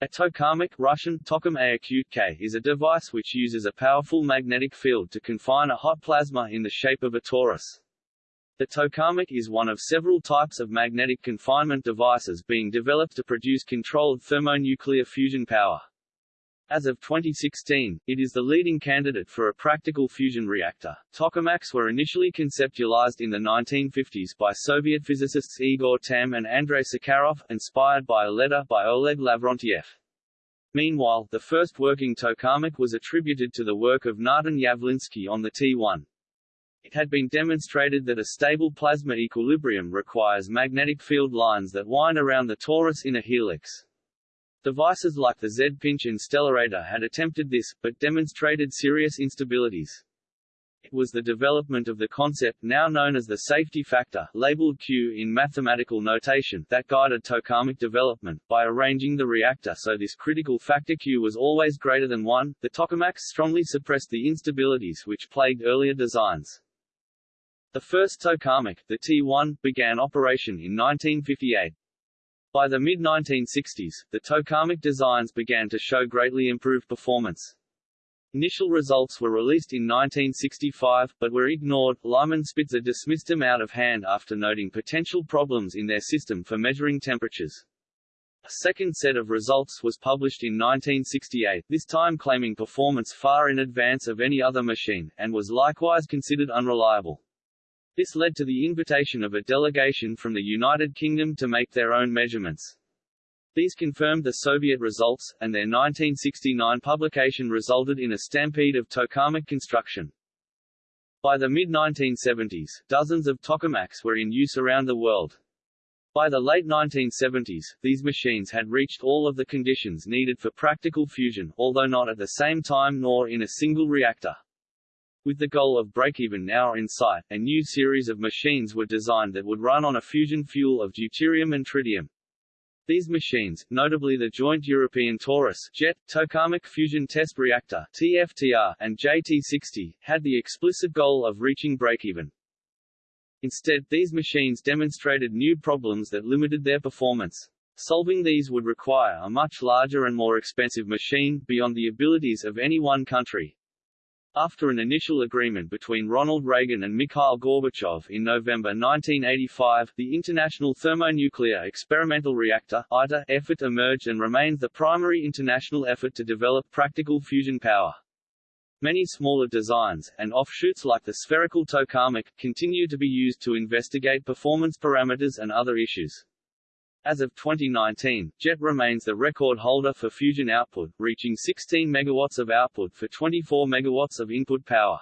A tokamak Russian, tokum K, is a device which uses a powerful magnetic field to confine a hot plasma in the shape of a torus. The tokamak is one of several types of magnetic confinement devices being developed to produce controlled thermonuclear fusion power. As of 2016, it is the leading candidate for a practical fusion reactor. Tokamaks were initially conceptualized in the 1950s by Soviet physicists Igor Tamm and Andrei Sakharov, inspired by a letter by Oleg Lavrentiev. Meanwhile, the first working tokamak was attributed to the work of Natan Yavlinsky on the T1. It had been demonstrated that a stable plasma equilibrium requires magnetic field lines that wind around the torus in a helix. Devices like the Z-pinch and Stellarator had attempted this, but demonstrated serious instabilities. It was the development of the concept now known as the safety factor, labeled Q in mathematical notation, that guided tokamak development. By arranging the reactor so this critical factor Q was always greater than 1, the tokamaks strongly suppressed the instabilities which plagued earlier designs. The first tokamak, the T1, began operation in 1958. By the mid-1960s, the tokamak designs began to show greatly improved performance. Initial results were released in 1965, but were ignored. Lyman Spitzer dismissed them out of hand after noting potential problems in their system for measuring temperatures. A second set of results was published in 1968, this time claiming performance far in advance of any other machine, and was likewise considered unreliable. This led to the invitation of a delegation from the United Kingdom to make their own measurements. These confirmed the Soviet results, and their 1969 publication resulted in a stampede of tokamak construction. By the mid-1970s, dozens of tokamaks were in use around the world. By the late 1970s, these machines had reached all of the conditions needed for practical fusion, although not at the same time nor in a single reactor. With the goal of break-even now in sight, a new series of machines were designed that would run on a fusion fuel of deuterium and tritium. These machines, notably the Joint European Torus Jet, Tokamak Fusion Test Reactor TFTR, and JT60, had the explicit goal of reaching break-even. Instead, these machines demonstrated new problems that limited their performance. Solving these would require a much larger and more expensive machine, beyond the abilities of any one country. After an initial agreement between Ronald Reagan and Mikhail Gorbachev in November 1985, the International Thermonuclear Experimental Reactor ITER effort emerged and remains the primary international effort to develop practical fusion power. Many smaller designs, and offshoots like the spherical tokamak, continue to be used to investigate performance parameters and other issues. As of 2019, JET remains the record holder for fusion output, reaching 16 megawatts of output for 24 megawatts of input power.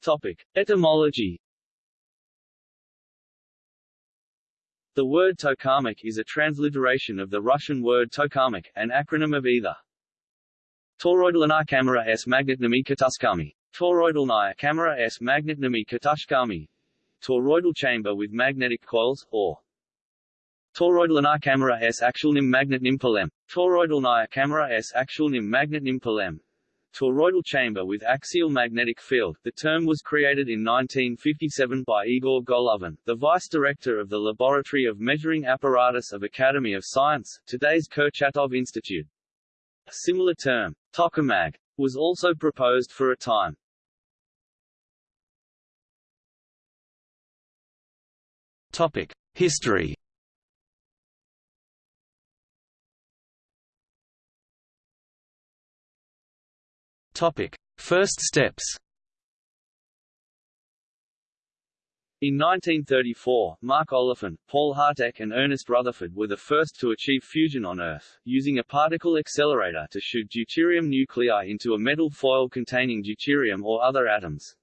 Topic: Etymology. The word tokamak is a transliteration of the Russian word tokamak, an acronym of either Toroidalina camera s magnetnami kataskami Toroidalnaya camera s magnetnami katashkami Toroidal chamber with magnetic coils, or Toroidalnaya camera s actualnim magnetnim polem Toroidalnaya camera s actualnim magnetnim polem Toroidal chamber with axial magnetic field. The term was created in 1957 by Igor Golovin, the vice director of the Laboratory of Measuring Apparatus of Academy of Science, today's Kurchatov Institute. A similar term, tokamak, was also proposed for a time. Topic: History. Topic: First steps. In 1934, Mark Oliphant, Paul Harteck and Ernest Rutherford were the first to achieve fusion on Earth, using a particle accelerator to shoot deuterium nuclei into a metal foil containing deuterium or other atoms.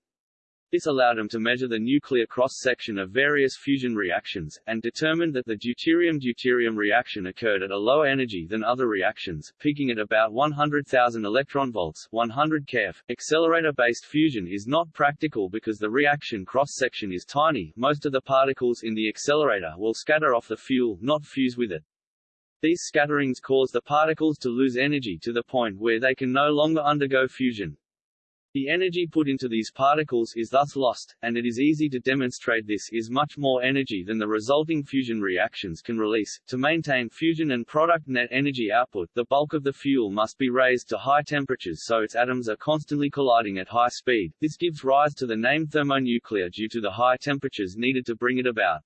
This allowed him to measure the nuclear cross-section of various fusion reactions, and determined that the deuterium-deuterium reaction occurred at a lower energy than other reactions, peaking at about 100,000 electronvolts 100 keV. Accelerator-based fusion is not practical because the reaction cross-section is tiny, most of the particles in the accelerator will scatter off the fuel, not fuse with it. These scatterings cause the particles to lose energy to the point where they can no longer undergo fusion. The energy put into these particles is thus lost, and it is easy to demonstrate this is much more energy than the resulting fusion reactions can release. To maintain fusion and product net energy output, the bulk of the fuel must be raised to high temperatures so its atoms are constantly colliding at high speed. This gives rise to the name thermonuclear due to the high temperatures needed to bring it about.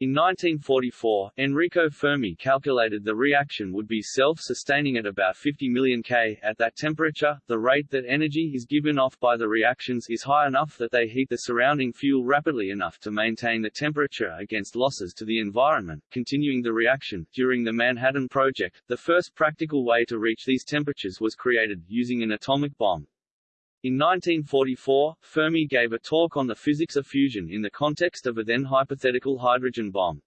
In 1944, Enrico Fermi calculated the reaction would be self-sustaining at about 50 million K. At that temperature, the rate that energy is given off by the reactions is high enough that they heat the surrounding fuel rapidly enough to maintain the temperature against losses to the environment. Continuing the reaction, during the Manhattan Project, the first practical way to reach these temperatures was created, using an atomic bomb. In 1944, Fermi gave a talk on the physics of fusion in the context of a then hypothetical hydrogen bomb.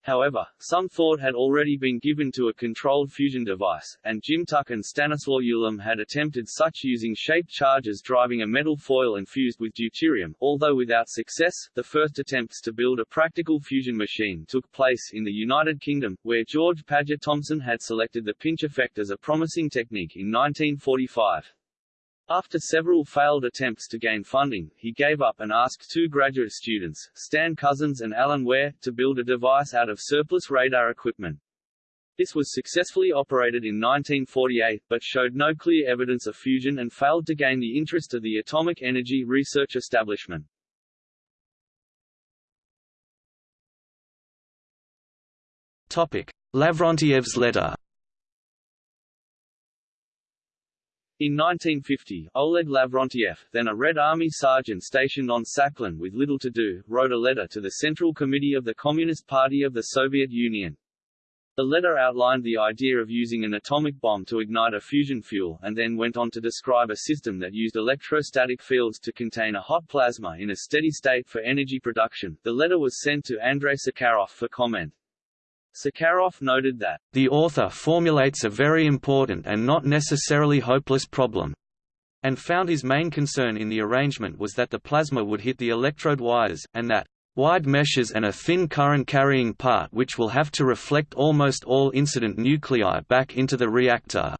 However, some thought had already been given to a controlled fusion device, and Jim Tuck and Stanislaw Ulam had attempted such using shaped charges driving a metal foil and fused with deuterium. Although without success, the first attempts to build a practical fusion machine took place in the United Kingdom, where George Paget Thomson had selected the pinch effect as a promising technique in 1945. After several failed attempts to gain funding, he gave up and asked two graduate students, Stan Cousins and Alan Ware, to build a device out of surplus radar equipment. This was successfully operated in 1948, but showed no clear evidence of fusion and failed to gain the interest of the atomic energy research establishment. Topic: Lavrentiev's letter In 1950, Oleg Lavrentiev, then a Red Army sergeant stationed on Sakhalin with little to do, wrote a letter to the Central Committee of the Communist Party of the Soviet Union. The letter outlined the idea of using an atomic bomb to ignite a fusion fuel and then went on to describe a system that used electrostatic fields to contain a hot plasma in a steady state for energy production. The letter was sent to Andrei Sakharov for comment. Sakharov noted that, "...the author formulates a very important and not necessarily hopeless problem," and found his main concern in the arrangement was that the plasma would hit the electrode wires, and that wide meshes and a thin current-carrying part which will have to reflect almost all incident nuclei back into the reactor.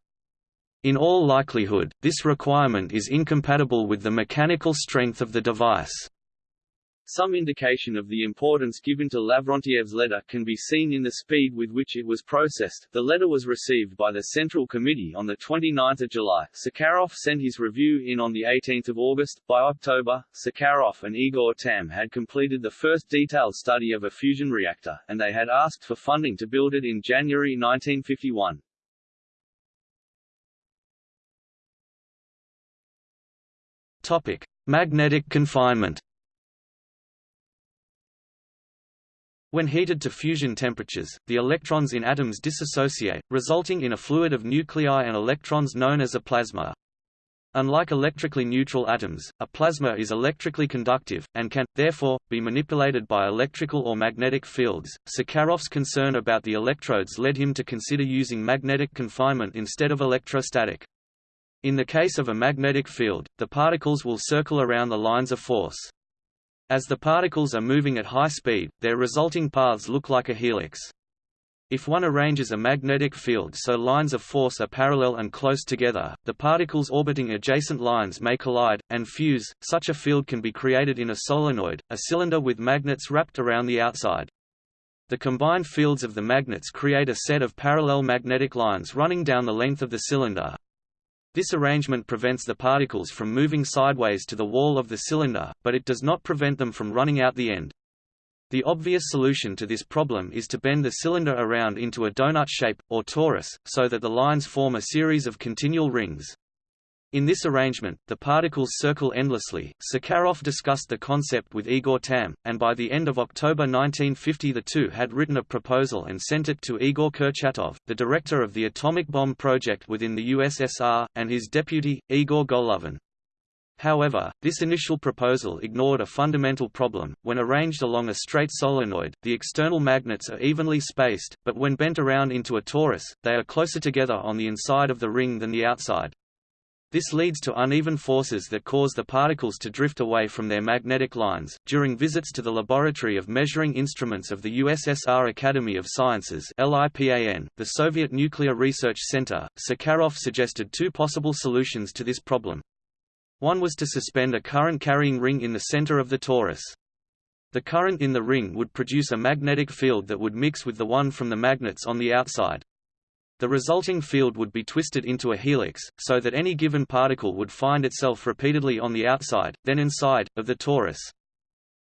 In all likelihood, this requirement is incompatible with the mechanical strength of the device. Some indication of the importance given to Lavrentiev's letter can be seen in the speed with which it was processed. The letter was received by the Central Committee on 29 July. Sakharov sent his review in on 18 August. By October, Sakharov and Igor Tamm had completed the first detailed study of a fusion reactor, and they had asked for funding to build it in January 1951. Topic: Magnetic confinement. When heated to fusion temperatures, the electrons in atoms dissociate, resulting in a fluid of nuclei and electrons known as a plasma. Unlike electrically neutral atoms, a plasma is electrically conductive, and can, therefore, be manipulated by electrical or magnetic fields. Sakharov's concern about the electrodes led him to consider using magnetic confinement instead of electrostatic. In the case of a magnetic field, the particles will circle around the lines of force. As the particles are moving at high speed, their resulting paths look like a helix. If one arranges a magnetic field so lines of force are parallel and close together, the particles orbiting adjacent lines may collide, and fuse. Such a field can be created in a solenoid, a cylinder with magnets wrapped around the outside. The combined fields of the magnets create a set of parallel magnetic lines running down the length of the cylinder, this arrangement prevents the particles from moving sideways to the wall of the cylinder, but it does not prevent them from running out the end. The obvious solution to this problem is to bend the cylinder around into a donut shape, or torus, so that the lines form a series of continual rings. In this arrangement, the particles circle endlessly. Sakharov discussed the concept with Igor Tamm, and by the end of October 1950 the two had written a proposal and sent it to Igor Kurchatov, the director of the atomic bomb project within the USSR, and his deputy, Igor Golovin. However, this initial proposal ignored a fundamental problem. When arranged along a straight solenoid, the external magnets are evenly spaced, but when bent around into a torus, they are closer together on the inside of the ring than the outside. This leads to uneven forces that cause the particles to drift away from their magnetic lines. During visits to the Laboratory of Measuring Instruments of the USSR Academy of Sciences (LIPAN), the Soviet Nuclear Research Center, Sakharov suggested two possible solutions to this problem. One was to suspend a current-carrying ring in the center of the torus. The current in the ring would produce a magnetic field that would mix with the one from the magnets on the outside. The resulting field would be twisted into a helix, so that any given particle would find itself repeatedly on the outside, then inside, of the torus.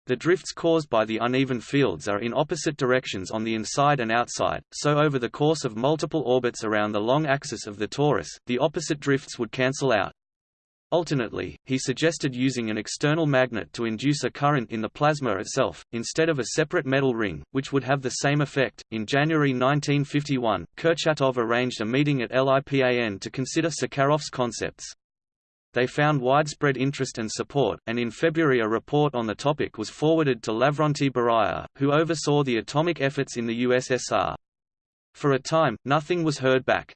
The drifts caused by the uneven fields are in opposite directions on the inside and outside, so over the course of multiple orbits around the long axis of the torus, the opposite drifts would cancel out. Alternately, he suggested using an external magnet to induce a current in the plasma itself, instead of a separate metal ring, which would have the same effect. In January 1951, Kurchatov arranged a meeting at LIPAN to consider Sakharov's concepts. They found widespread interest and support, and in February a report on the topic was forwarded to Lavrentiy Beria, who oversaw the atomic efforts in the USSR. For a time, nothing was heard back.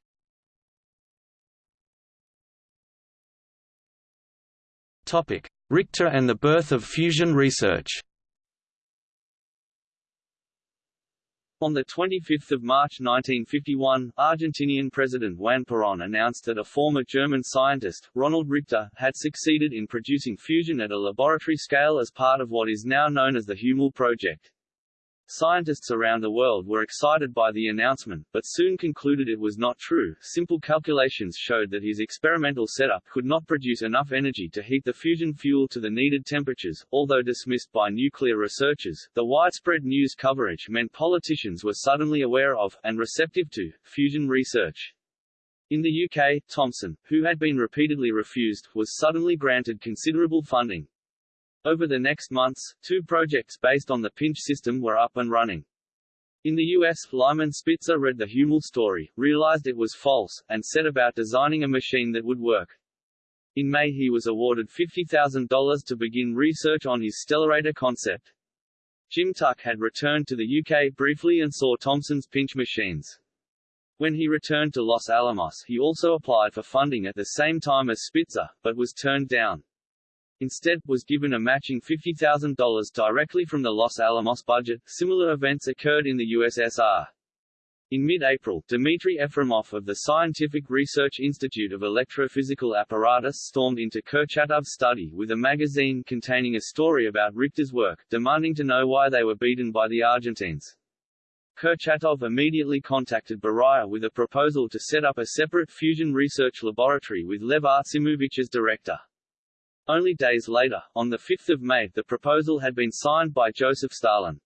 Richter and the birth of fusion research On 25 March 1951, Argentinian President Juan Perón announced that a former German scientist, Ronald Richter, had succeeded in producing fusion at a laboratory scale as part of what is now known as the Huemul Project. Scientists around the world were excited by the announcement, but soon concluded it was not true. Simple calculations showed that his experimental setup could not produce enough energy to heat the fusion fuel to the needed temperatures. Although dismissed by nuclear researchers, the widespread news coverage meant politicians were suddenly aware of, and receptive to, fusion research. In the UK, Thomson, who had been repeatedly refused, was suddenly granted considerable funding. Over the next months, two projects based on the pinch system were up and running. In the US, Lyman Spitzer read the Huemul story, realized it was false, and set about designing a machine that would work. In May he was awarded $50,000 to begin research on his stellarator concept. Jim Tuck had returned to the UK briefly and saw Thomson's pinch machines. When he returned to Los Alamos he also applied for funding at the same time as Spitzer, but was turned down. Instead, was given a matching $50,000 directly from the Los Alamos budget. Similar events occurred in the USSR. In mid-April, Dmitry Efremov of the Scientific Research Institute of Electrophysical Apparatus stormed into Kurchatov's study with a magazine containing a story about Richter's work, demanding to know why they were beaten by the Argentines. Kurchatov immediately contacted Beria with a proposal to set up a separate fusion research laboratory with Lev Artsimovich as director. Only days later, on 5 May the proposal had been signed by Joseph Stalin.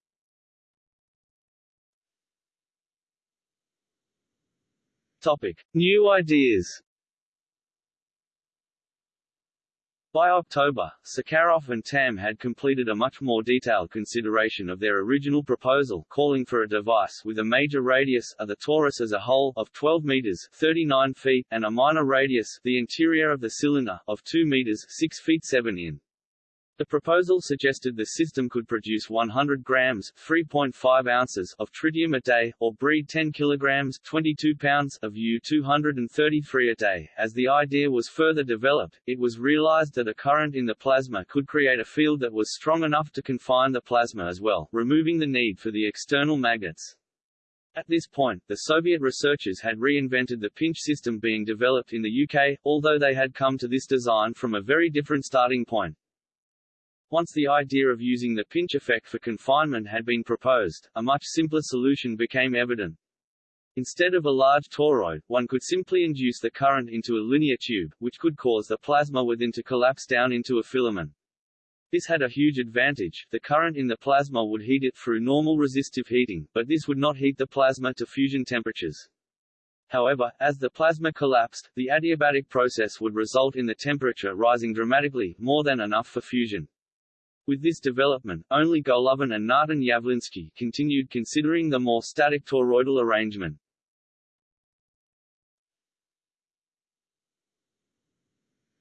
Topic. New ideas By October, Sakharov and Tamm had completed a much more detailed consideration of their original proposal calling for a device with a major radius of the torus as a whole of 12 meters 39 feet and a minor radius the interior of the cylinder of 2 meters 6 feet 7 in. The proposal suggested the system could produce 100 grams 3.5 ounces of tritium a day, or breed 10 kilograms 22 pounds of U-233 a day. As the idea was further developed, it was realized that a current in the plasma could create a field that was strong enough to confine the plasma as well, removing the need for the external magnets. At this point, the Soviet researchers had reinvented the pinch system being developed in the UK, although they had come to this design from a very different starting point. Once the idea of using the pinch effect for confinement had been proposed, a much simpler solution became evident. Instead of a large toroid, one could simply induce the current into a linear tube, which could cause the plasma within to collapse down into a filament. This had a huge advantage, the current in the plasma would heat it through normal resistive heating, but this would not heat the plasma to fusion temperatures. However, as the plasma collapsed, the adiabatic process would result in the temperature rising dramatically, more than enough for fusion. With this development, only Golovin and Natan Yavlinsky continued considering the more static toroidal arrangement.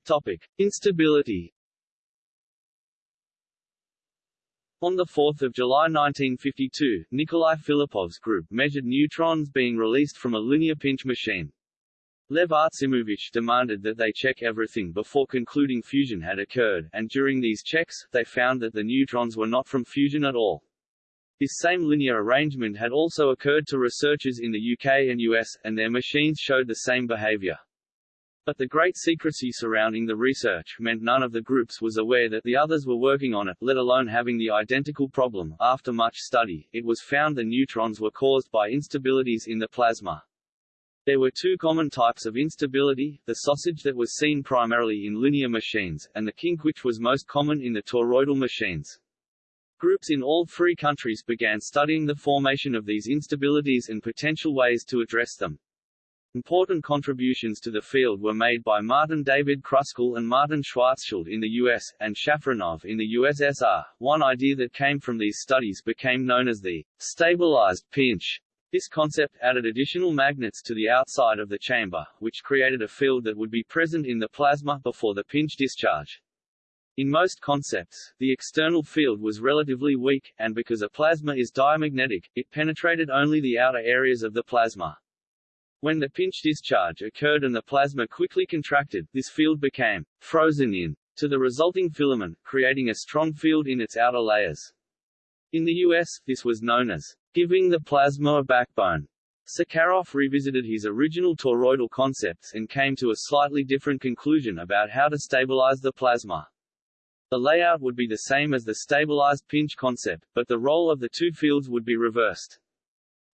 Topic. Instability On 4 July 1952, Nikolai Filippov's group measured neutrons being released from a linear pinch machine. Lev Artsimovich demanded that they check everything before concluding fusion had occurred, and during these checks, they found that the neutrons were not from fusion at all. This same linear arrangement had also occurred to researchers in the UK and US, and their machines showed the same behavior. But the great secrecy surrounding the research meant none of the groups was aware that the others were working on it, let alone having the identical problem. After much study, it was found the neutrons were caused by instabilities in the plasma. There were two common types of instability, the sausage that was seen primarily in linear machines, and the kink which was most common in the toroidal machines. Groups in all three countries began studying the formation of these instabilities and potential ways to address them. Important contributions to the field were made by Martin David Kruskal and Martin Schwarzschild in the US, and Shafranov in the USSR. One idea that came from these studies became known as the stabilized pinch. This concept added additional magnets to the outside of the chamber, which created a field that would be present in the plasma before the pinch discharge. In most concepts, the external field was relatively weak, and because a plasma is diamagnetic, it penetrated only the outer areas of the plasma. When the pinch discharge occurred and the plasma quickly contracted, this field became frozen in to the resulting filament, creating a strong field in its outer layers. In the US, this was known as giving the plasma a backbone. Sakharov revisited his original toroidal concepts and came to a slightly different conclusion about how to stabilize the plasma. The layout would be the same as the stabilized pinch concept, but the role of the two fields would be reversed.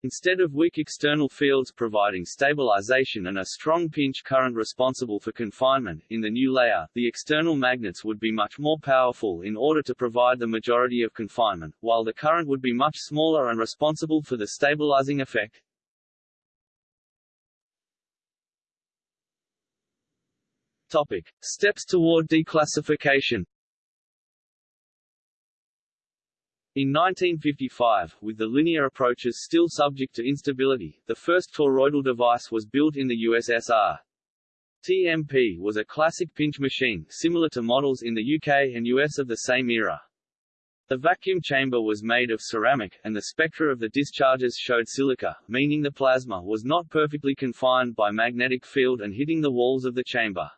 Instead of weak external fields providing stabilization and a strong pinch current responsible for confinement, in the new layer, the external magnets would be much more powerful in order to provide the majority of confinement, while the current would be much smaller and responsible for the stabilizing effect. Topic. Steps toward declassification In 1955, with the linear approaches still subject to instability, the first toroidal device was built in the USSR. TMP was a classic pinch machine, similar to models in the UK and US of the same era. The vacuum chamber was made of ceramic, and the spectra of the discharges showed silica, meaning the plasma was not perfectly confined by magnetic field and hitting the walls of the chamber.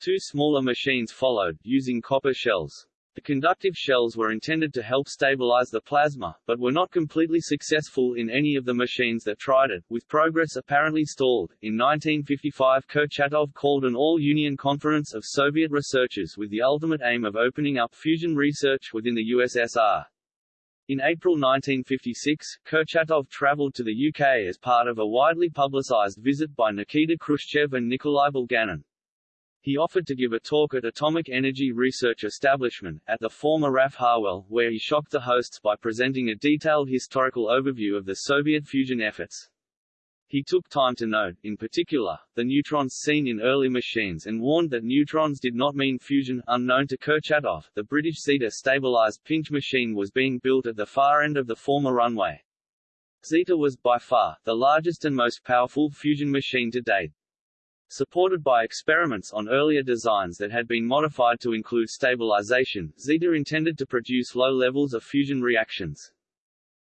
Two smaller machines followed, using copper shells. The conductive shells were intended to help stabilize the plasma, but were not completely successful in any of the machines that tried it, with progress apparently stalled. In 1955 Kurchatov called an all-union conference of Soviet researchers with the ultimate aim of opening up fusion research within the USSR. In April 1956, Kurchatov traveled to the UK as part of a widely publicized visit by Nikita Khrushchev and Nikolai Bulganin. He offered to give a talk at Atomic Energy Research Establishment, at the former RAF Harwell, where he shocked the hosts by presenting a detailed historical overview of the Soviet fusion efforts. He took time to note, in particular, the neutrons seen in early machines and warned that neutrons did not mean fusion. Unknown to Kurchatov, the British Zeta stabilized pinch machine was being built at the far end of the former runway. Zeta was, by far, the largest and most powerful fusion machine to date. Supported by experiments on earlier designs that had been modified to include stabilization, Zeta intended to produce low levels of fusion reactions.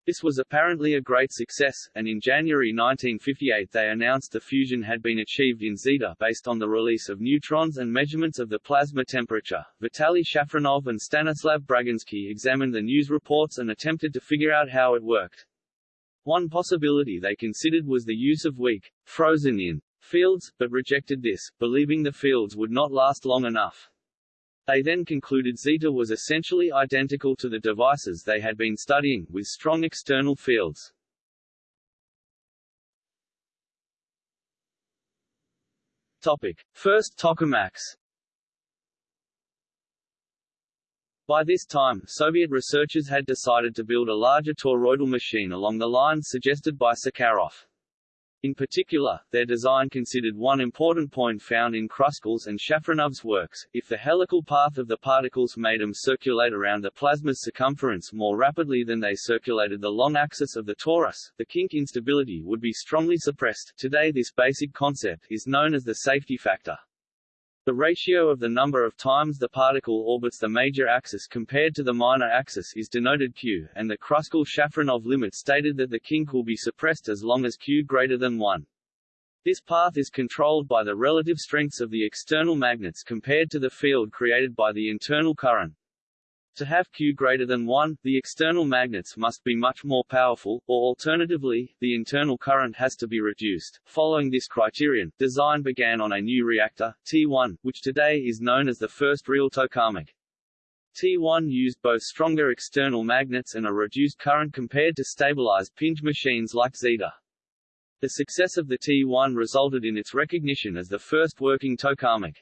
This was apparently a great success, and in January 1958 they announced the fusion had been achieved in Zeta based on the release of neutrons and measurements of the plasma temperature. Vitaly Shafranov and Stanislav Braginsky examined the news reports and attempted to figure out how it worked. One possibility they considered was the use of weak, frozen-in fields, but rejected this, believing the fields would not last long enough. They then concluded Zeta was essentially identical to the devices they had been studying, with strong external fields. Topic. First tokamaks By this time, Soviet researchers had decided to build a larger toroidal machine along the lines suggested by Sakharov. In particular, their design considered one important point found in Kruskal's and Shafranov's works, if the helical path of the particles made them circulate around the plasma's circumference more rapidly than they circulated the long axis of the torus, the kink instability would be strongly suppressed. Today this basic concept is known as the safety factor. The ratio of the number of times the particle orbits the major axis compared to the minor axis is denoted q, and the Kruskal-Shafranov limit stated that the kink will be suppressed as long as q greater than 1. This path is controlled by the relative strengths of the external magnets compared to the field created by the internal current. To have Q greater than 1, the external magnets must be much more powerful, or alternatively, the internal current has to be reduced. Following this criterion, design began on a new reactor, T1, which today is known as the first real tokamak. T1 used both stronger external magnets and a reduced current compared to stabilized pinch machines like Zeta. The success of the T1 resulted in its recognition as the first working tokamak.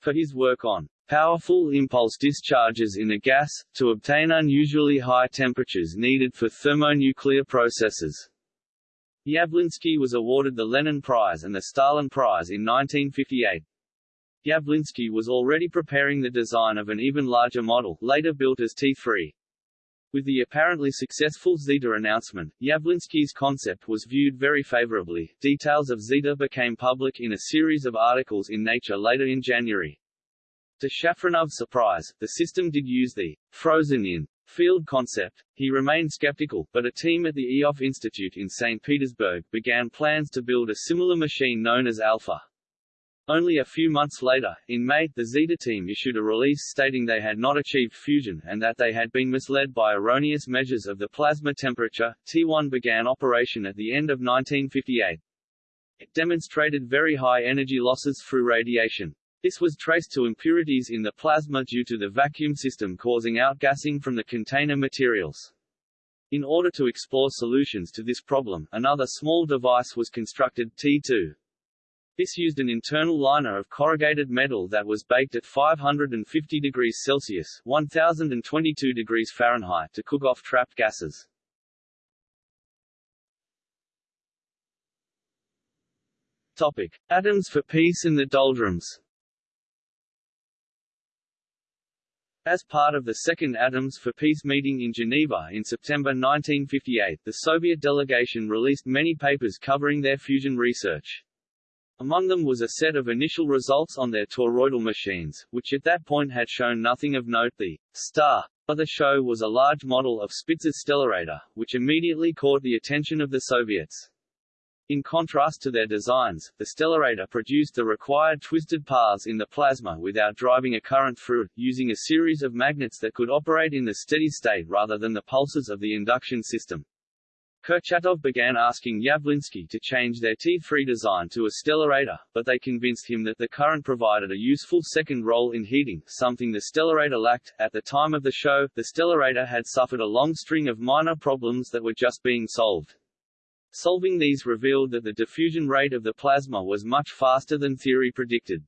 For his work on powerful impulse discharges in a gas, to obtain unusually high temperatures needed for thermonuclear processes. Yavlinsky was awarded the Lenin Prize and the Stalin Prize in 1958. Yavlinsky was already preparing the design of an even larger model, later built as T3. With the apparently successful Zeta announcement, Yavlinsky's concept was viewed very favorably. Details of Zeta became public in a series of articles in Nature later in January. To Shafranov's surprise, the system did use the frozen-in field concept. He remained skeptical, but a team at the Ioffe Institute in St. Petersburg began plans to build a similar machine known as Alpha. Only a few months later, in May, the Zeta team issued a release stating they had not achieved fusion and that they had been misled by erroneous measures of the plasma temperature. T1 began operation at the end of 1958. It demonstrated very high energy losses through radiation. This was traced to impurities in the plasma due to the vacuum system causing outgassing from the container materials. In order to explore solutions to this problem, another small device was constructed, T2. This used an internal liner of corrugated metal that was baked at 550 degrees Celsius 1022 degrees Fahrenheit to cook off trapped gases. Topic. Atoms for peace and the doldrums As part of the Second Atoms for Peace meeting in Geneva in September 1958, the Soviet delegation released many papers covering their fusion research. Among them was a set of initial results on their toroidal machines, which at that point had shown nothing of note. The star of the show was a large model of Spitzer's stellarator, which immediately caught the attention of the Soviets. In contrast to their designs, the stellarator produced the required twisted paths in the plasma without driving a current through it, using a series of magnets that could operate in the steady state rather than the pulses of the induction system. Kurchatov began asking Yavlinsky to change their T3 design to a stellarator, but they convinced him that the current provided a useful second role in heating, something the stellarator lacked. At the time of the show, the stellarator had suffered a long string of minor problems that were just being solved. Solving these revealed that the diffusion rate of the plasma was much faster than theory predicted.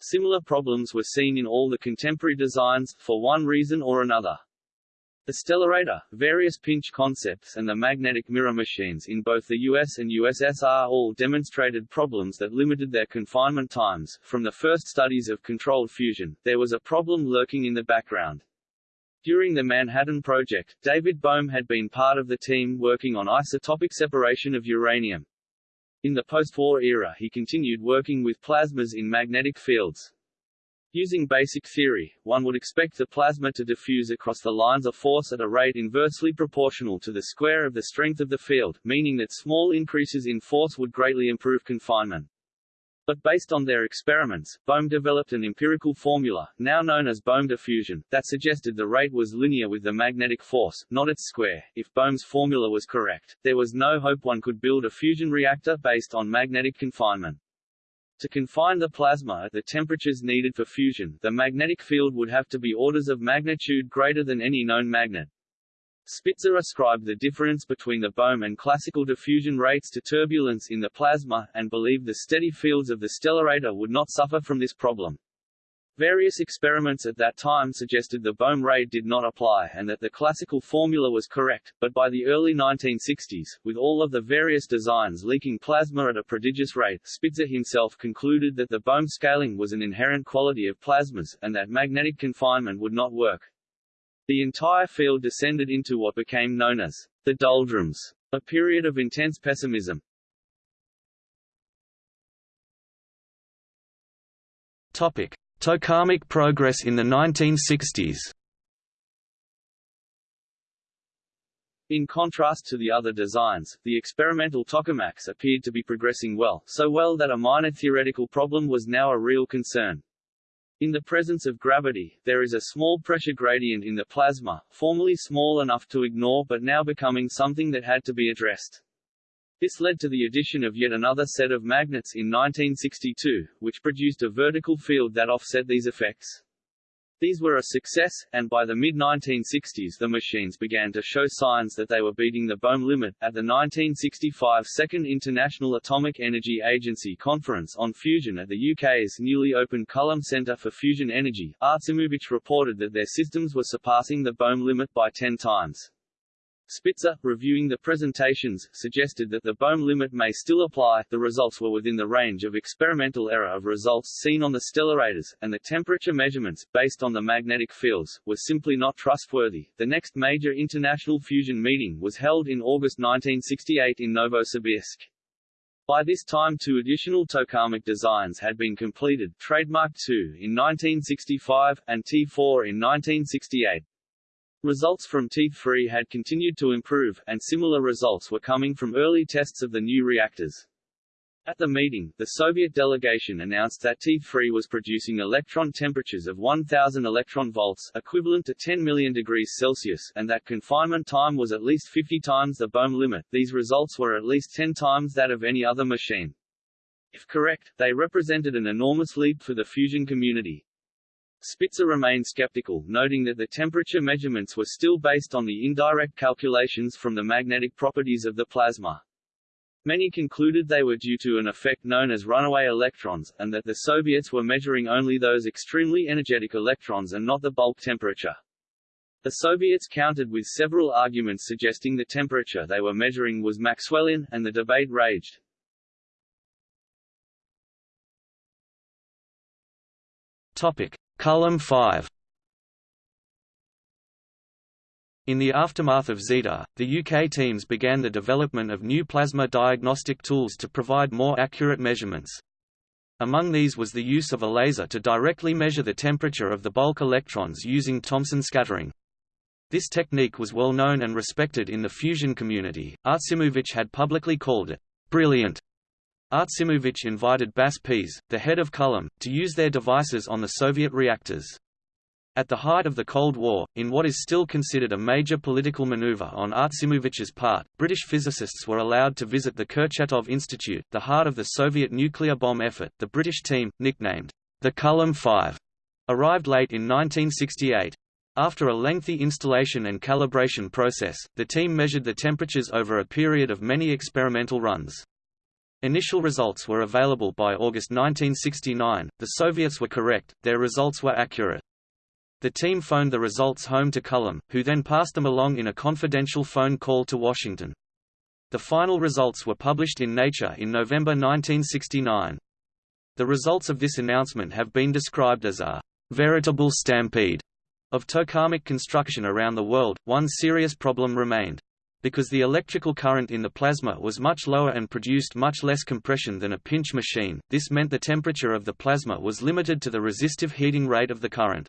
Similar problems were seen in all the contemporary designs, for one reason or another. The stellarator, various pinch concepts and the magnetic mirror machines in both the US and USSR all demonstrated problems that limited their confinement times. From the first studies of controlled fusion, there was a problem lurking in the background. During the Manhattan Project, David Bohm had been part of the team working on isotopic separation of uranium. In the post-war era he continued working with plasmas in magnetic fields. Using basic theory, one would expect the plasma to diffuse across the lines of force at a rate inversely proportional to the square of the strength of the field, meaning that small increases in force would greatly improve confinement. But based on their experiments, Bohm developed an empirical formula, now known as Bohm diffusion, that suggested the rate was linear with the magnetic force, not its square. If Bohm's formula was correct, there was no hope one could build a fusion reactor based on magnetic confinement. To confine the plasma at the temperatures needed for fusion, the magnetic field would have to be orders of magnitude greater than any known magnet. Spitzer ascribed the difference between the Bohm and classical diffusion rates to turbulence in the plasma, and believed the steady fields of the stellarator would not suffer from this problem. Various experiments at that time suggested the Bohm rate did not apply and that the classical formula was correct, but by the early 1960s, with all of the various designs leaking plasma at a prodigious rate, Spitzer himself concluded that the Bohm scaling was an inherent quality of plasmas, and that magnetic confinement would not work. The entire field descended into what became known as the doldrums, a period of intense pessimism. Topic: Tokamak progress in the 1960s. In contrast to the other designs, the experimental tokamaks appeared to be progressing well, so well that a minor theoretical problem was now a real concern. In the presence of gravity, there is a small pressure gradient in the plasma, formerly small enough to ignore but now becoming something that had to be addressed. This led to the addition of yet another set of magnets in 1962, which produced a vertical field that offset these effects. These were a success, and by the mid-1960s the machines began to show signs that they were beating the Bohm limit. At the 1965 Second International Atomic Energy Agency Conference on Fusion at the UK's newly opened Culham Centre for Fusion Energy, Artsimovich reported that their systems were surpassing the Bohm limit by 10 times. Spitzer, reviewing the presentations, suggested that the Bohm limit may still apply. The results were within the range of experimental error of results seen on the stellarators, and the temperature measurements, based on the magnetic fields, were simply not trustworthy. The next major international fusion meeting was held in August 1968 in Novosibirsk. By this time two additional tokamak designs had been completed, Trademark 2 in 1965, and T4 in 1968. Results from T3 had continued to improve, and similar results were coming from early tests of the new reactors. At the meeting, the Soviet delegation announced that T3 was producing electron temperatures of 1000 electron volts equivalent to 10 million degrees Celsius and that confinement time was at least 50 times the Bohm limit. These results were at least 10 times that of any other machine. If correct, they represented an enormous leap for the fusion community. Spitzer remained skeptical, noting that the temperature measurements were still based on the indirect calculations from the magnetic properties of the plasma. Many concluded they were due to an effect known as runaway electrons, and that the Soviets were measuring only those extremely energetic electrons and not the bulk temperature. The Soviets countered with several arguments suggesting the temperature they were measuring was Maxwellian, and the debate raged. Topic: Culham 5 In the aftermath of Zeta, the UK teams began the development of new plasma diagnostic tools to provide more accurate measurements. Among these was the use of a laser to directly measure the temperature of the bulk electrons using Thomson scattering. This technique was well known and respected in the fusion community. Artsimovich had publicly called it brilliant Artsimovich invited Bas Pease, the head of Culham, to use their devices on the Soviet reactors. At the height of the Cold War, in what is still considered a major political maneuver on Artsimovich's part, British physicists were allowed to visit the Kurchatov Institute, the heart of the Soviet nuclear bomb effort. The British team, nicknamed the Culham Five, arrived late in 1968. After a lengthy installation and calibration process, the team measured the temperatures over a period of many experimental runs. Initial results were available by August 1969. The Soviets were correct, their results were accurate. The team phoned the results home to Culham, who then passed them along in a confidential phone call to Washington. The final results were published in Nature in November 1969. The results of this announcement have been described as a veritable stampede of tokamak construction around the world. One serious problem remained. Because the electrical current in the plasma was much lower and produced much less compression than a pinch machine, this meant the temperature of the plasma was limited to the resistive heating rate of the current.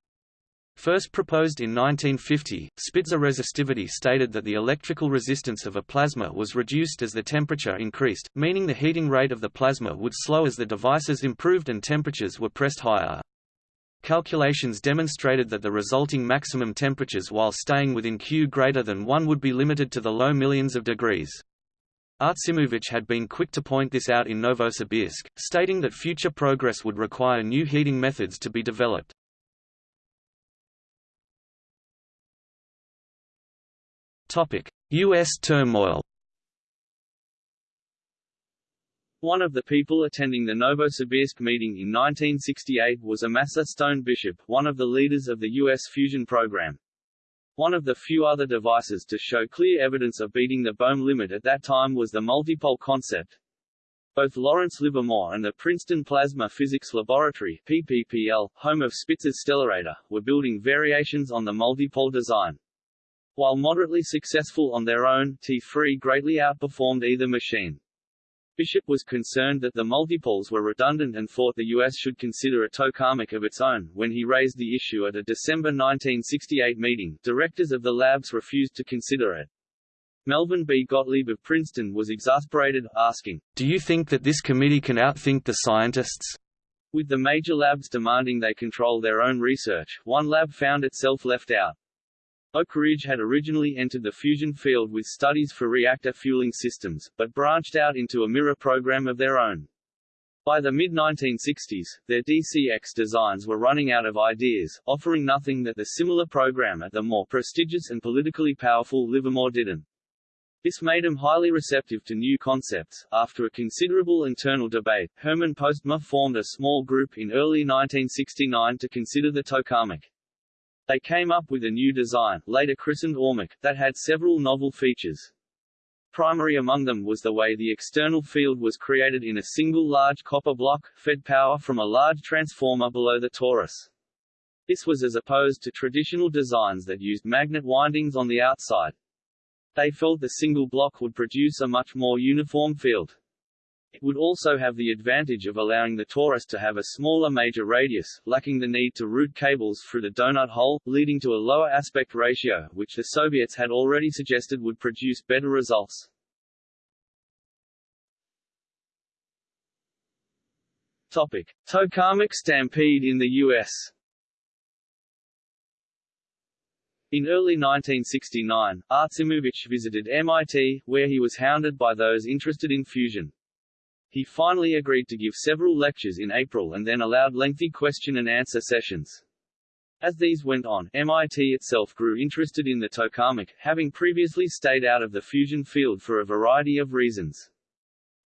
First proposed in 1950, Spitzer resistivity stated that the electrical resistance of a plasma was reduced as the temperature increased, meaning the heating rate of the plasma would slow as the devices improved and temperatures were pressed higher. Calculations demonstrated that the resulting maximum temperatures while staying within Q greater than 1 would be limited to the low millions of degrees. Artsimovich had been quick to point this out in Novosibirsk, stating that future progress would require new heating methods to be developed. U.S. turmoil One of the people attending the Novosibirsk meeting in 1968 was Amasa Stone Bishop, one of the leaders of the U.S. fusion program. One of the few other devices to show clear evidence of beating the Bohm limit at that time was the multipole concept. Both Lawrence Livermore and the Princeton Plasma Physics Laboratory PPPL, home of Spitzer's Stellarator, were building variations on the multipole design. While moderately successful on their own, T3 greatly outperformed either machine. Bishop was concerned that the multipoles were redundant and thought the U.S. should consider a tokamak of its own. When he raised the issue at a December 1968 meeting, directors of the labs refused to consider it. Melvin B. Gottlieb of Princeton was exasperated, asking, Do you think that this committee can outthink the scientists? With the major labs demanding they control their own research, one lab found itself left out. Oak Ridge had originally entered the fusion field with studies for reactor fueling systems, but branched out into a mirror program of their own. By the mid-1960s, their DCX designs were running out of ideas, offering nothing that the similar program at the more prestigious and politically powerful Livermore didn't. This made them highly receptive to new concepts. After a considerable internal debate, Herman Postma formed a small group in early 1969 to consider the tokamak. They came up with a new design, later christened ORMAK, that had several novel features. Primary among them was the way the external field was created in a single large copper block, fed power from a large transformer below the torus. This was as opposed to traditional designs that used magnet windings on the outside. They felt the single block would produce a much more uniform field. It would also have the advantage of allowing the torus to have a smaller major radius, lacking the need to route cables through the donut hole, leading to a lower aspect ratio, which the Soviets had already suggested would produce better results. Topic. Tokamak stampede in the U.S. In early 1969, Artsimovich visited MIT, where he was hounded by those interested in fusion. He finally agreed to give several lectures in April and then allowed lengthy question and answer sessions. As these went on, MIT itself grew interested in the tokamak, having previously stayed out of the fusion field for a variety of reasons.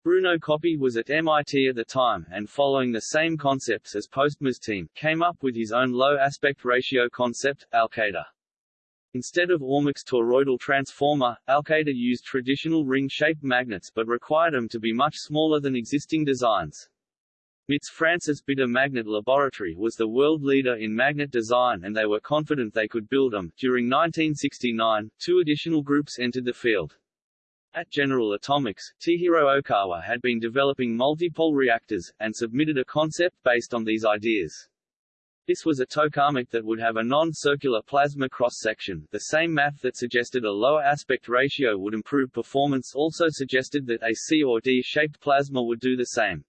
Bruno Coppi was at MIT at the time, and following the same concepts as Postma's team, came up with his own low aspect ratio concept, Alcator. Instead of ORMAK's toroidal transformer, Alcator used traditional ring-shaped magnets but required them to be much smaller than existing designs. MIT's Francis Bitter Magnet Laboratory was the world leader in magnet design and they were confident they could build them. During 1969, two additional groups entered the field. At General Atomics, Chihiro Ohkawa had been developing multipole reactors, and submitted a concept based on these ideas. This was a tokamak that would have a non-circular plasma cross-section. The same math that suggested a lower aspect ratio would improve performance also suggested that a C or D-shaped plasma would do the same.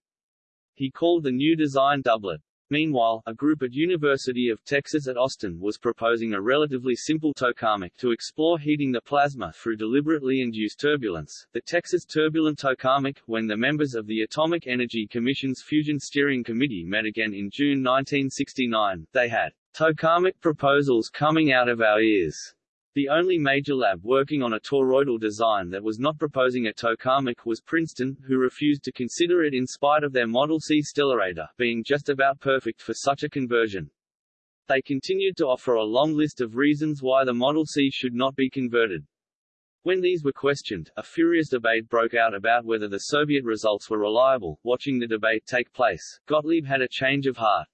He called the new design doublet. Meanwhile, a group at University of Texas at Austin was proposing a relatively simple tokamak to explore heating the plasma through deliberately induced turbulence. The Texas Turbulent Tokamak, when the members of the Atomic Energy Commission's Fusion Steering Committee met again in June 1969, they had tokamak proposals coming out of our ears the only major lab working on a toroidal design that was not proposing a tokamak was Princeton, who refused to consider it in spite of their Model C Stellarator being just about perfect for such a conversion. They continued to offer a long list of reasons why the Model C should not be converted. When these were questioned, a furious debate broke out about whether the Soviet results were reliable. Watching the debate take place, Gottlieb had a change of heart.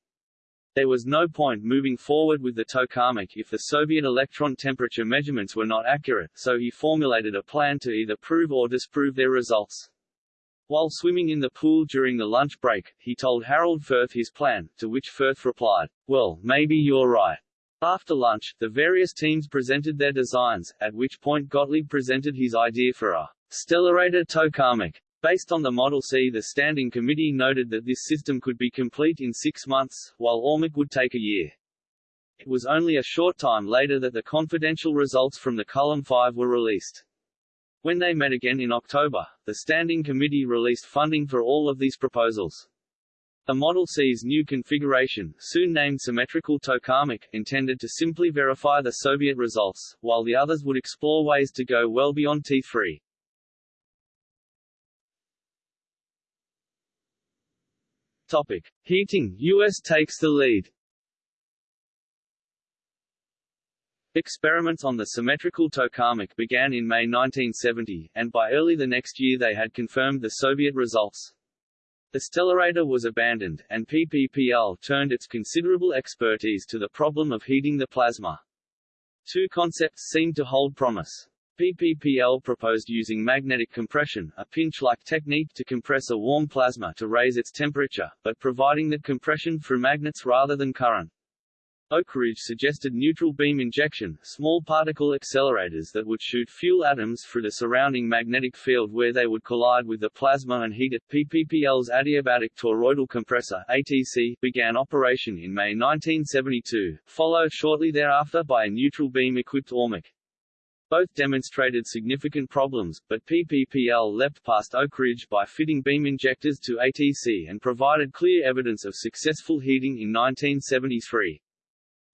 There was no point moving forward with the tokamak if the Soviet electron temperature measurements were not accurate, so he formulated a plan to either prove or disprove their results. While swimming in the pool during the lunch break, he told Harold Furth his plan, to which Furth replied, Well, maybe you're right. After lunch, the various teams presented their designs, at which point Gottlieb presented his idea for a Stellarator tokamak. Based on the Model C the Standing Committee noted that this system could be complete in six months, while ORMAK would take a year. It was only a short time later that the confidential results from the Culham 5 were released. When they met again in October, the Standing Committee released funding for all of these proposals. The Model C's new configuration, soon named Symmetrical Tokamak, intended to simply verify the Soviet results, while the others would explore ways to go well beyond T3. Topic. Heating US takes the lead Experiments on the symmetrical tokamak began in May 1970, and by early the next year they had confirmed the Soviet results. The Stellarator was abandoned, and PPPL turned its considerable expertise to the problem of heating the plasma. Two concepts seemed to hold promise. PPPL proposed using magnetic compression, a pinch-like technique to compress a warm plasma to raise its temperature, but providing that compression through magnets rather than current. Oak Ridge suggested neutral beam injection, small particle accelerators that would shoot fuel atoms through the surrounding magnetic field where they would collide with the plasma and heat it. PPPL's adiabatic toroidal compressor ATC began operation in May 1972, followed shortly thereafter by a neutral beam-equipped ORMAK. Both demonstrated significant problems, but PPPL leapt past Oak Ridge by fitting beam injectors to ATC and provided clear evidence of successful heating in 1973.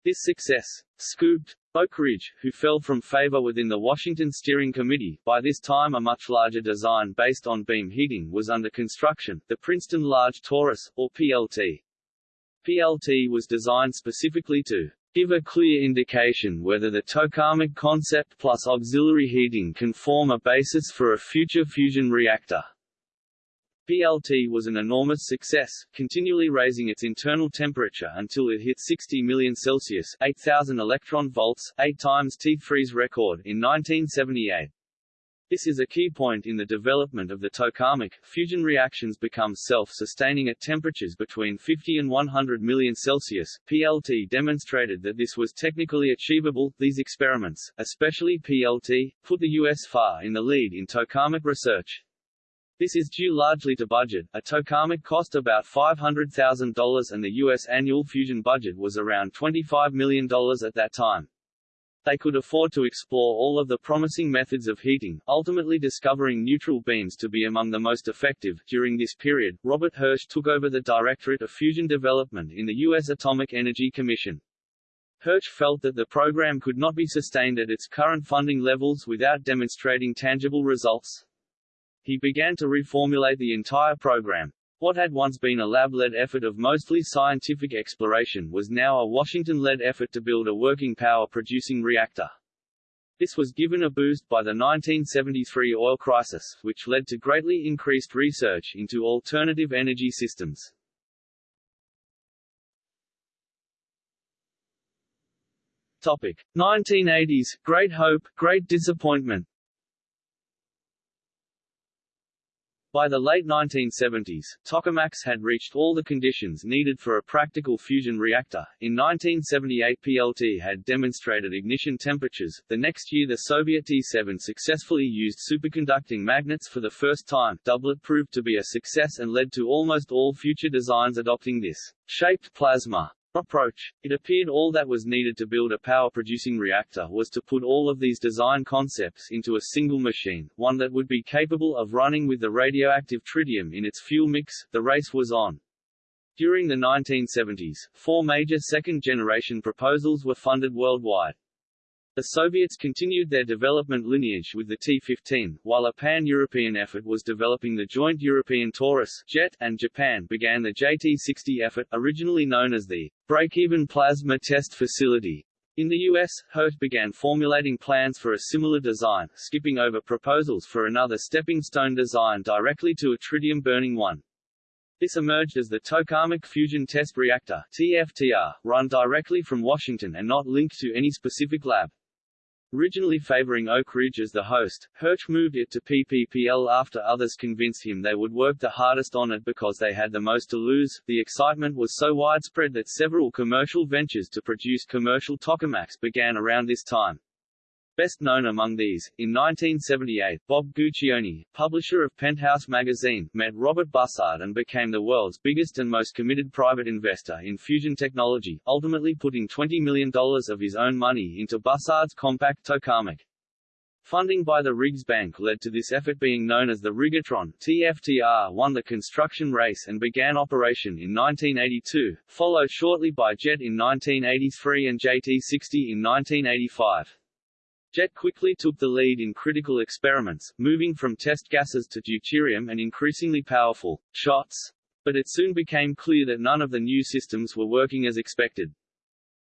This success scooped Oak Ridge, who fell from favor within the Washington Steering Committee. By this time a much larger design based on beam heating was under construction, the Princeton Large Torus, or PLT. PLT was designed specifically to give a clear indication whether the tokamak concept plus auxiliary heating can form a basis for a future fusion reactor. PLT was an enormous success, continually raising its internal temperature until it hit 60 million Celsius 8,000 electron volts, 8 times T3's record in 1978. This is a key point in the development of the tokamak. Fusion reactions become self-sustaining at temperatures between 50 and 100 million Celsius. PLT demonstrated that this was technically achievable. These experiments, especially PLT, put the US far in the lead in tokamak research. This is due largely to budget. A tokamak cost about $500,000 and the U.S. annual fusion budget was around $25 million at that time. They could afford to explore all of the promising methods of heating, ultimately discovering neutral beams to be among the most effective. During this period, Robert Hirsch took over the Directorate of Fusion Development in the U.S. Atomic Energy Commission. Hirsch felt that the program could not be sustained at its current funding levels without demonstrating tangible results he began to reformulate the entire program. What had once been a lab-led effort of mostly scientific exploration was now a Washington-led effort to build a working power-producing reactor. This was given a boost by the 1973 oil crisis, which led to greatly increased research into alternative energy systems. Topic: 1980s, Great Hope, Great Disappointment By the late 1970s, tokamaks had reached all the conditions needed for a practical fusion reactor. In 1978 PLT had demonstrated ignition temperatures. The next year the Soviet T-7 successfully used superconducting magnets for the first time. Doublet proved to be a success and led to almost all future designs adopting this shaped plasma approach. It appeared all that was needed to build a power-producing reactor was to put all of these design concepts into a single machine, one that would be capable of running with the radioactive tritium in its fuel mix. The race was on. During the 1970s, four major second-generation proposals were funded worldwide. The Soviets continued their development lineage with the T-15, while a pan-European effort was developing the joint European Torus jet, and Japan began the JT-60 effort, originally known as the Break-Even Plasma Test Facility. In the US, Hirsch began formulating plans for a similar design, skipping over proposals for another stepping stone design directly to a tritium-burning one. This emerged as the Tokamak Fusion Test Reactor TFTR, run directly from Washington and not linked to any specific lab. Originally favoring Oak Ridge as the host, Hirsch moved it to PPPL after others convinced him they would work the hardest on it because they had the most to lose. The excitement was so widespread that several commercial ventures to produce commercial tokamaks began around this time. Best known among these, in 1978, Bob Guccione, publisher of Penthouse magazine, met Robert Bussard and became the world's biggest and most committed private investor in fusion technology, ultimately putting $20 million of his own money into Bussard's compact tokamak. Funding by the Riggs Bank led to this effort being known as the Riggatron. TFTR won the construction race and began operation in 1982, followed shortly by JET in 1983 and JT60 in 1985. Jet quickly took the lead in critical experiments, moving from test gases to deuterium and increasingly powerful shots. But it soon became clear that none of the new systems were working as expected.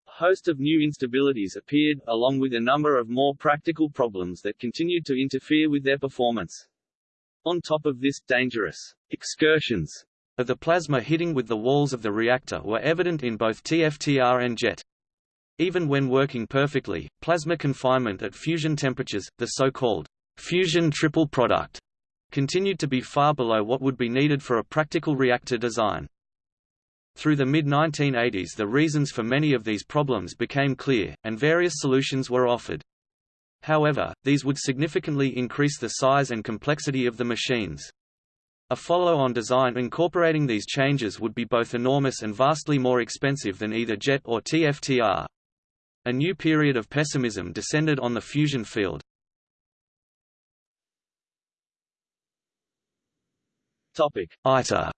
A host of new instabilities appeared, along with a number of more practical problems that continued to interfere with their performance. On top of this, dangerous excursions of the plasma hitting with the walls of the reactor were evident in both TFTR and JET. Even when working perfectly, plasma confinement at fusion temperatures, the so-called fusion triple product, continued to be far below what would be needed for a practical reactor design. Through the mid-1980s the reasons for many of these problems became clear, and various solutions were offered. However, these would significantly increase the size and complexity of the machines. A follow-on design incorporating these changes would be both enormous and vastly more expensive than either JET or TFTR. A new period of pessimism descended on the fusion field. ITER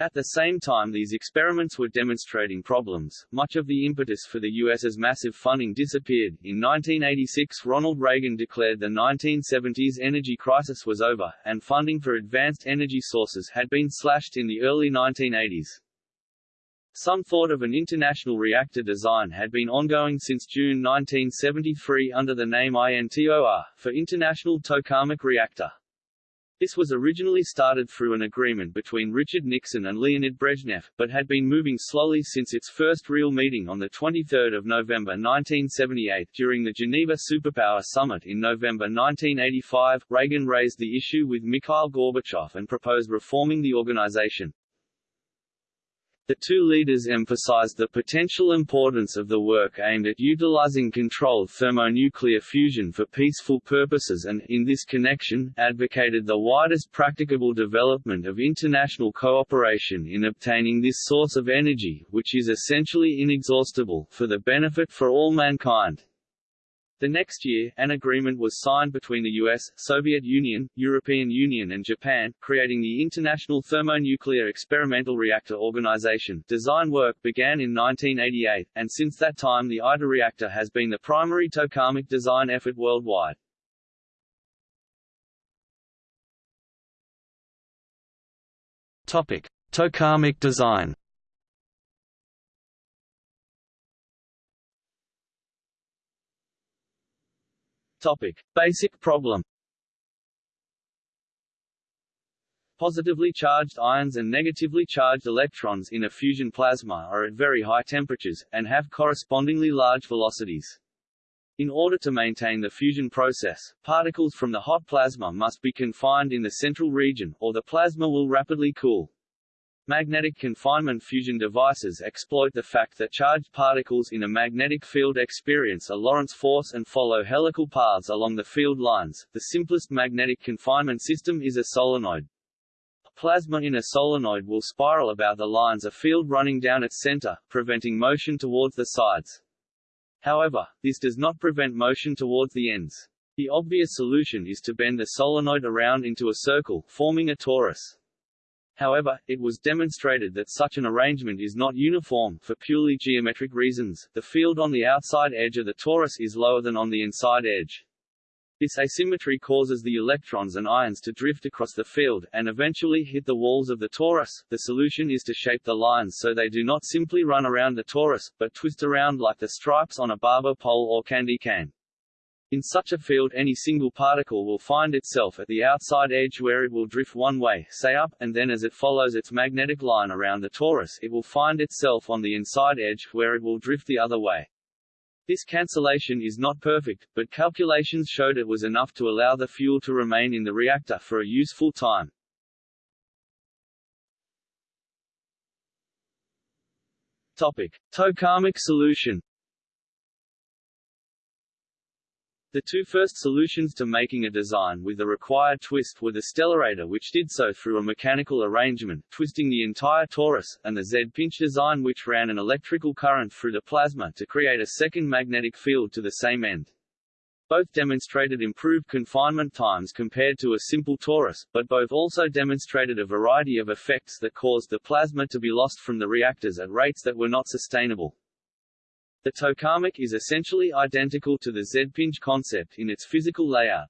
At the same time these experiments were demonstrating problems, much of the impetus for the U.S.'s massive funding disappeared. In 1986 Ronald Reagan declared the 1970s energy crisis was over, and funding for advanced energy sources had been slashed in the early 1980s. Some thought of an international reactor design had been ongoing since June 1973 under the name INTOR, for International Tokamak Reactor. This was originally started through an agreement between Richard Nixon and Leonid Brezhnev, but had been moving slowly since its first real meeting on 23 November 1978 during the Geneva Superpower Summit in November 1985. Reagan raised the issue with Mikhail Gorbachev and proposed reforming the organization. The two leaders emphasized the potential importance of the work aimed at utilizing controlled thermonuclear fusion for peaceful purposes and, in this connection, advocated the widest practicable development of international cooperation in obtaining this source of energy, which is essentially inexhaustible, for the benefit for all mankind. The next year, an agreement was signed between the US, Soviet Union, European Union and Japan, creating the International Thermonuclear Experimental Reactor Organization. Design work began in 1988, and since that time the ITER reactor has been the primary tokamak design effort worldwide. Topic: Tokamak design. Topic: Basic problem. Positively charged ions and negatively charged electrons in a fusion plasma are at very high temperatures, and have correspondingly large velocities. In order to maintain the fusion process, particles from the hot plasma must be confined in the central region, or the plasma will rapidly cool. Magnetic confinement fusion devices exploit the fact that charged particles in a magnetic field experience a Lorentz force and follow helical paths along the field lines. The simplest magnetic confinement system is a solenoid. A plasma in a solenoid will spiral about the lines of field running down its center, preventing motion towards the sides. However, this does not prevent motion towards the ends. The obvious solution is to bend the solenoid around into a circle, forming a torus. However, it was demonstrated that such an arrangement is not uniform, for purely geometric reasons, the field on the outside edge of the torus is lower than on the inside edge. This asymmetry causes the electrons and ions to drift across the field, and eventually hit the walls of the torus. The solution is to shape the lines so they do not simply run around the torus, but twist around like the stripes on a barber pole or candy cane. In such a field any single particle will find itself at the outside edge where it will drift one way, say up, and then as it follows its magnetic line around the torus it will find itself on the inside edge, where it will drift the other way. This cancellation is not perfect, but calculations showed it was enough to allow the fuel to remain in the reactor for a useful time. Topic. Tokamak solution The two first solutions to making a design with the required twist were the Stellarator which did so through a mechanical arrangement, twisting the entire torus, and the Z-pinch design which ran an electrical current through the plasma to create a second magnetic field to the same end. Both demonstrated improved confinement times compared to a simple torus, but both also demonstrated a variety of effects that caused the plasma to be lost from the reactors at rates that were not sustainable. The tokamak is essentially identical to the Z-pinch concept in its physical layout.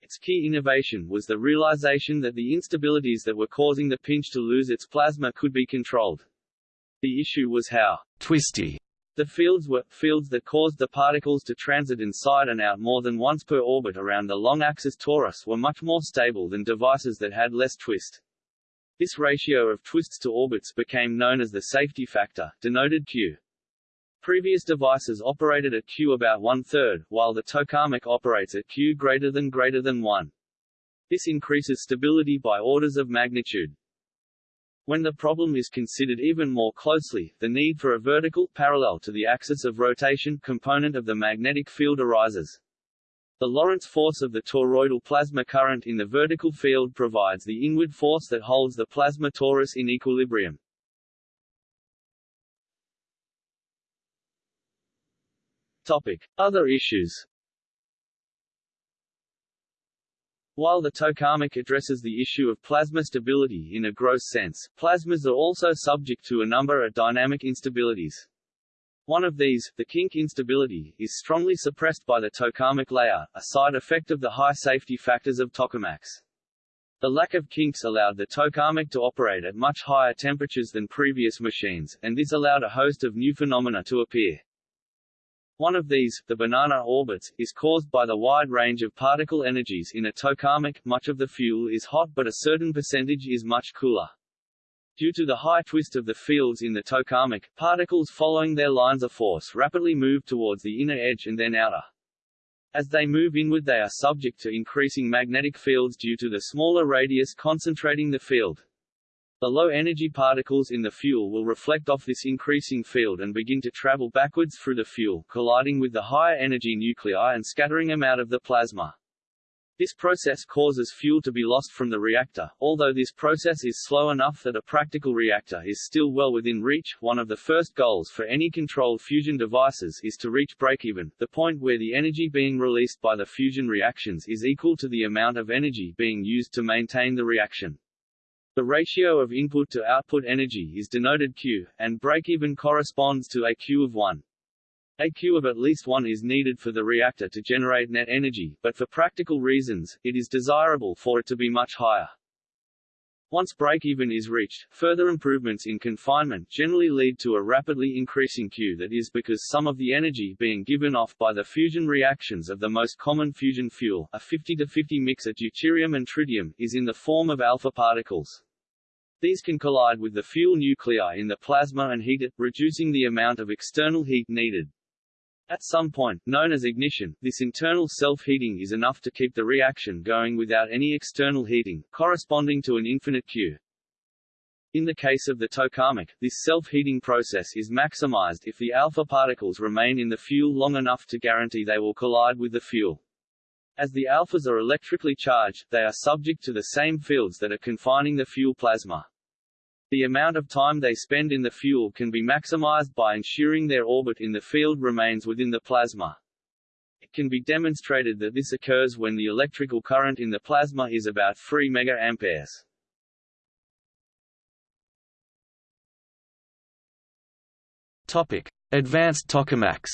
Its key innovation was the realization that the instabilities that were causing the pinch to lose its plasma could be controlled. The issue was how twisty the fields were, fields that caused the particles to transit inside and out more than once per orbit around the long axis torus were much more stable than devices that had less twist. This ratio of twists to orbits became known as the safety factor, denoted Q. Previous devices operated at Q about one-third, while the tokamak operates at Q greater than greater than 1. This increases stability by orders of magnitude. When the problem is considered even more closely, the need for a vertical, parallel to the axis of rotation, component of the magnetic field arises. The Lorentz force of the toroidal plasma current in the vertical field provides the inward force that holds the plasma torus in equilibrium. Topic. Other issues While the tokamak addresses the issue of plasma stability in a gross sense, plasmas are also subject to a number of dynamic instabilities. One of these, the kink instability, is strongly suppressed by the tokamak layer, a side effect of the high safety factors of tokamaks. The lack of kinks allowed the tokamak to operate at much higher temperatures than previous machines, and this allowed a host of new phenomena to appear. One of these, the banana orbits, is caused by the wide range of particle energies in a tokamak. Much of the fuel is hot but a certain percentage is much cooler. Due to the high twist of the fields in the tokamak, particles following their lines of force rapidly move towards the inner edge and then outer. As they move inward they are subject to increasing magnetic fields due to the smaller radius concentrating the field. The low-energy particles in the fuel will reflect off this increasing field and begin to travel backwards through the fuel, colliding with the higher-energy nuclei and scattering them out of the plasma. This process causes fuel to be lost from the reactor, although this process is slow enough that a practical reactor is still well within reach. One of the first goals for any controlled fusion devices is to reach breakeven, the point where the energy being released by the fusion reactions is equal to the amount of energy being used to maintain the reaction. The ratio of input to output energy is denoted Q, and breakeven corresponds to a Q of 1. A Q of at least 1 is needed for the reactor to generate net energy, but for practical reasons, it is desirable for it to be much higher. Once break-even is reached, further improvements in confinement generally lead to a rapidly increasing Q that is because some of the energy being given off by the fusion reactions of the most common fusion fuel, a 50-50 mix of deuterium and tritium, is in the form of alpha particles. These can collide with the fuel nuclei in the plasma and heat it, reducing the amount of external heat needed. At some point, known as ignition, this internal self-heating is enough to keep the reaction going without any external heating, corresponding to an infinite Q. In the case of the tokamak, this self-heating process is maximized if the alpha particles remain in the fuel long enough to guarantee they will collide with the fuel. As the alphas are electrically charged, they are subject to the same fields that are confining the fuel plasma. The amount of time they spend in the fuel can be maximized by ensuring their orbit in the field remains within the plasma. It can be demonstrated that this occurs when the electrical current in the plasma is about 3 mA. Topic: Advanced tokamaks.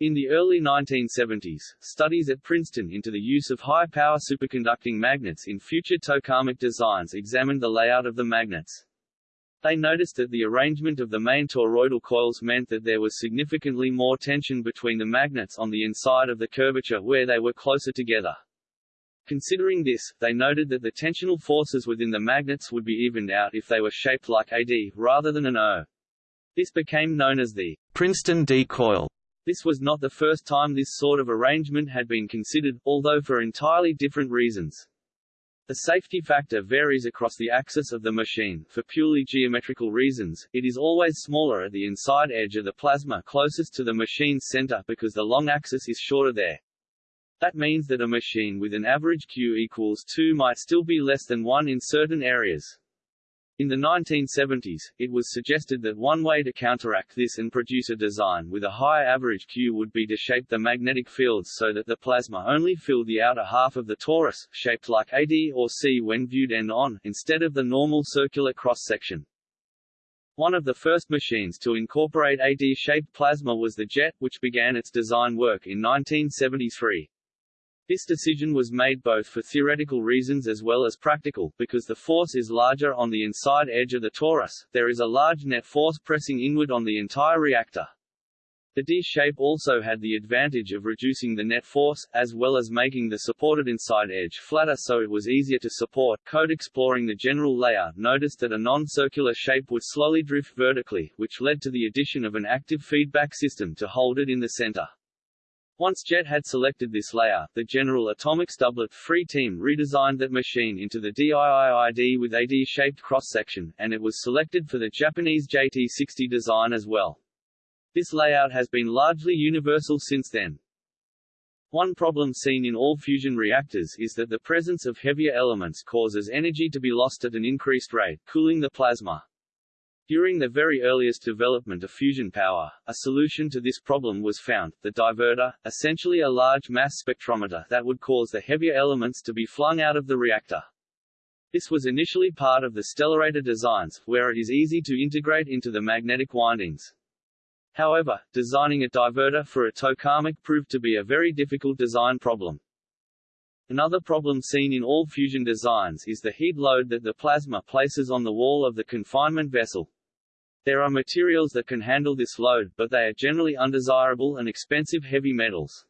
In the early 1970s, studies at Princeton into the use of high-power superconducting magnets in future tokamak designs examined the layout of the magnets. They noticed that the arrangement of the main toroidal coils meant that there was significantly more tension between the magnets on the inside of the curvature where they were closer together. Considering this, they noted that the tensional forces within the magnets would be evened out if they were shaped like a D, rather than an O. This became known as the Princeton D coil. This was not the first time this sort of arrangement had been considered, although for entirely different reasons. The safety factor varies across the axis of the machine. For purely geometrical reasons, it is always smaller at the inside edge of the plasma closest to the machine's center because the long axis is shorter there. That means that a machine with an average Q equals 2 might still be less than 1 in certain areas. In the 1970s, it was suggested that one way to counteract this and produce a design with a high average Q would be to shape the magnetic fields so that the plasma only filled the outer half of the torus, shaped like AD or C when viewed end-on, instead of the normal circular cross-section. One of the first machines to incorporate AD-shaped plasma was the JET, which began its design work in 1973. This decision was made both for theoretical reasons as well as practical, because the force is larger on the inside edge of the torus, there is a large net force pressing inward on the entire reactor. The D shape also had the advantage of reducing the net force, as well as making the supported inside edge flatter so it was easier to support. Code exploring the general layout noticed that a non-circular shape would slowly drift vertically, which led to the addition of an active feedback system to hold it in the center. Once JET had selected this layout, the General Atomics Doublet III team redesigned that machine into the DIII-D with a D-shaped cross-section, and it was selected for the Japanese JT60 design as well. This layout has been largely universal since then. One problem seen in all fusion reactors is that the presence of heavier elements causes energy to be lost at an increased rate, cooling the plasma. During the very earliest development of fusion power, a solution to this problem was found, the divertor, essentially a large mass spectrometer that would cause the heavier elements to be flung out of the reactor. This was initially part of the stellarator designs, where it is easy to integrate into the magnetic windings. However, designing a divertor for a tokamak proved to be a very difficult design problem. Another problem seen in all fusion designs is the heat load that the plasma places on the wall of the confinement vessel. There are materials that can handle this load, but they are generally undesirable and expensive heavy metals.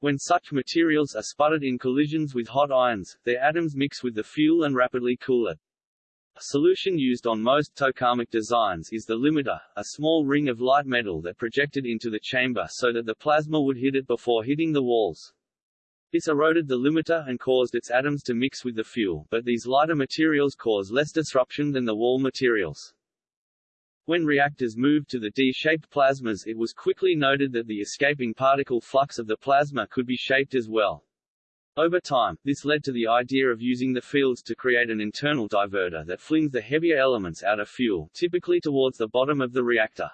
When such materials are sputtered in collisions with hot ions, their atoms mix with the fuel and rapidly cool it. A solution used on most tokamak designs is the limiter, a small ring of light metal that projected into the chamber so that the plasma would hit it before hitting the walls. This eroded the limiter and caused its atoms to mix with the fuel, but these lighter materials cause less disruption than the wall materials. When reactors moved to the D-shaped plasmas it was quickly noted that the escaping particle flux of the plasma could be shaped as well. Over time, this led to the idea of using the fields to create an internal divertor that flings the heavier elements out of fuel, typically towards the bottom of the reactor.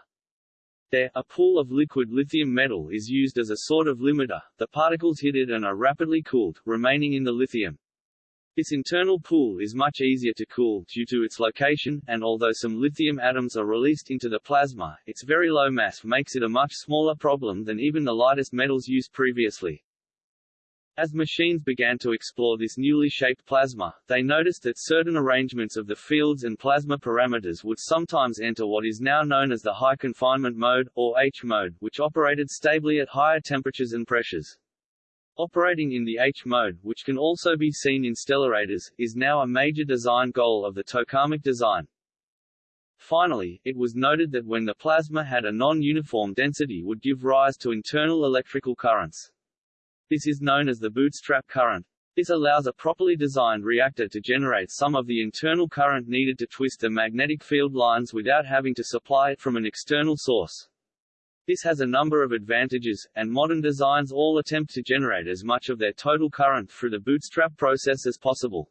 There, a pool of liquid lithium metal is used as a sort of limiter, the particles hit it and are rapidly cooled, remaining in the lithium. This internal pool is much easier to cool, due to its location, and although some lithium atoms are released into the plasma, its very low mass makes it a much smaller problem than even the lightest metals used previously. As machines began to explore this newly shaped plasma, they noticed that certain arrangements of the fields and plasma parameters would sometimes enter what is now known as the high confinement mode, or H mode, which operated stably at higher temperatures and pressures. Operating in the H mode, which can also be seen in stellarators, is now a major design goal of the tokamak design. Finally, it was noted that when the plasma had a non-uniform density would give rise to internal electrical currents. This is known as the bootstrap current. This allows a properly designed reactor to generate some of the internal current needed to twist the magnetic field lines without having to supply it from an external source. This has a number of advantages, and modern designs all attempt to generate as much of their total current through the bootstrap process as possible.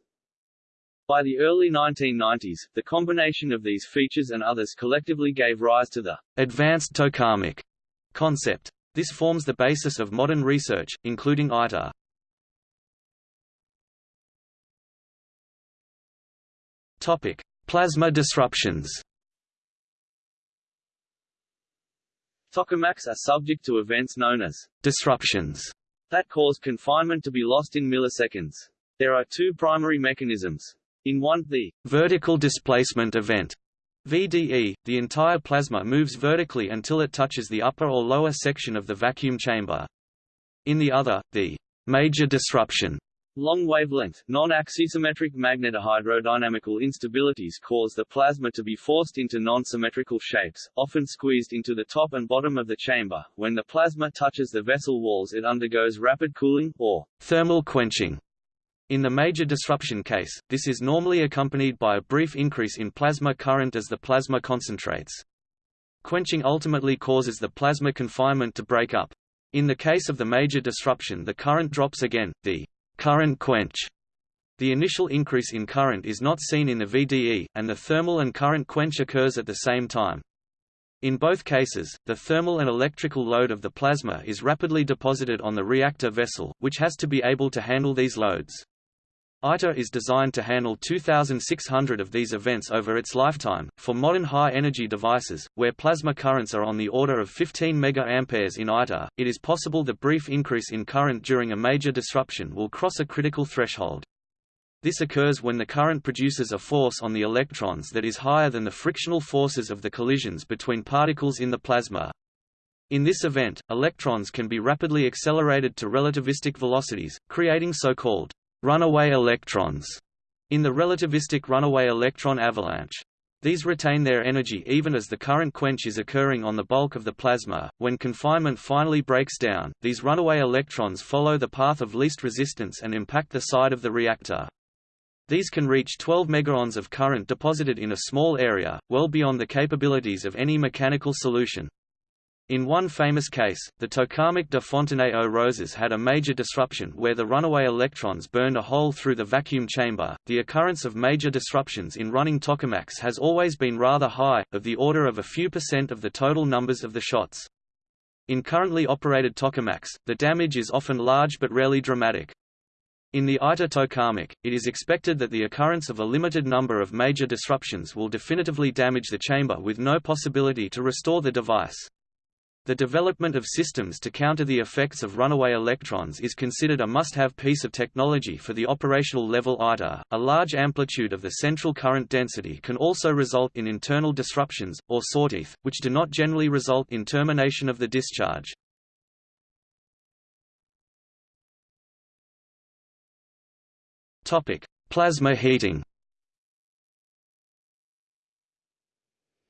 By the early 1990s, the combination of these features and others collectively gave rise to the advanced tokamak concept. This forms the basis of modern research, including ITER. Topic: Plasma disruptions. Tokamaks are subject to events known as disruptions that cause confinement to be lost in milliseconds. There are two primary mechanisms. In one, the vertical displacement event VDE, the entire plasma moves vertically until it touches the upper or lower section of the vacuum chamber. In the other, the major disruption Long wavelength, non-axisymmetric magnetohydrodynamical instabilities cause the plasma to be forced into non-symmetrical shapes, often squeezed into the top and bottom of the chamber. When the plasma touches the vessel walls it undergoes rapid cooling, or thermal quenching. In the major disruption case, this is normally accompanied by a brief increase in plasma current as the plasma concentrates. Quenching ultimately causes the plasma confinement to break up. In the case of the major disruption the current drops again, the current quench. The initial increase in current is not seen in the VDE, and the thermal and current quench occurs at the same time. In both cases, the thermal and electrical load of the plasma is rapidly deposited on the reactor vessel, which has to be able to handle these loads. ITER is designed to handle 2,600 of these events over its lifetime. For modern high-energy devices, where plasma currents are on the order of 15 mA in ITER, it is possible the brief increase in current during a major disruption will cross a critical threshold. This occurs when the current produces a force on the electrons that is higher than the frictional forces of the collisions between particles in the plasma. In this event, electrons can be rapidly accelerated to relativistic velocities, creating so-called runaway electrons in the relativistic runaway electron avalanche. These retain their energy even as the current quench is occurring on the bulk of the plasma. When confinement finally breaks down, these runaway electrons follow the path of least resistance and impact the side of the reactor. These can reach 12 megaons of current deposited in a small area, well beyond the capabilities of any mechanical solution. In one famous case, the tokamak de Fontenay-aux-Roses had a major disruption where the runaway electrons burned a hole through the vacuum chamber. The occurrence of major disruptions in running tokamaks has always been rather high, of the order of a few percent of the total numbers of the shots. In currently operated tokamaks, the damage is often large but rarely dramatic. In the ITER tokamak, it is expected that the occurrence of a limited number of major disruptions will definitively damage the chamber with no possibility to restore the device. The development of systems to counter the effects of runaway electrons is considered a must-have piece of technology for the operational level ITER. A large amplitude of the central current density can also result in internal disruptions, or sawteeth, which do not generally result in termination of the discharge. Plasma heating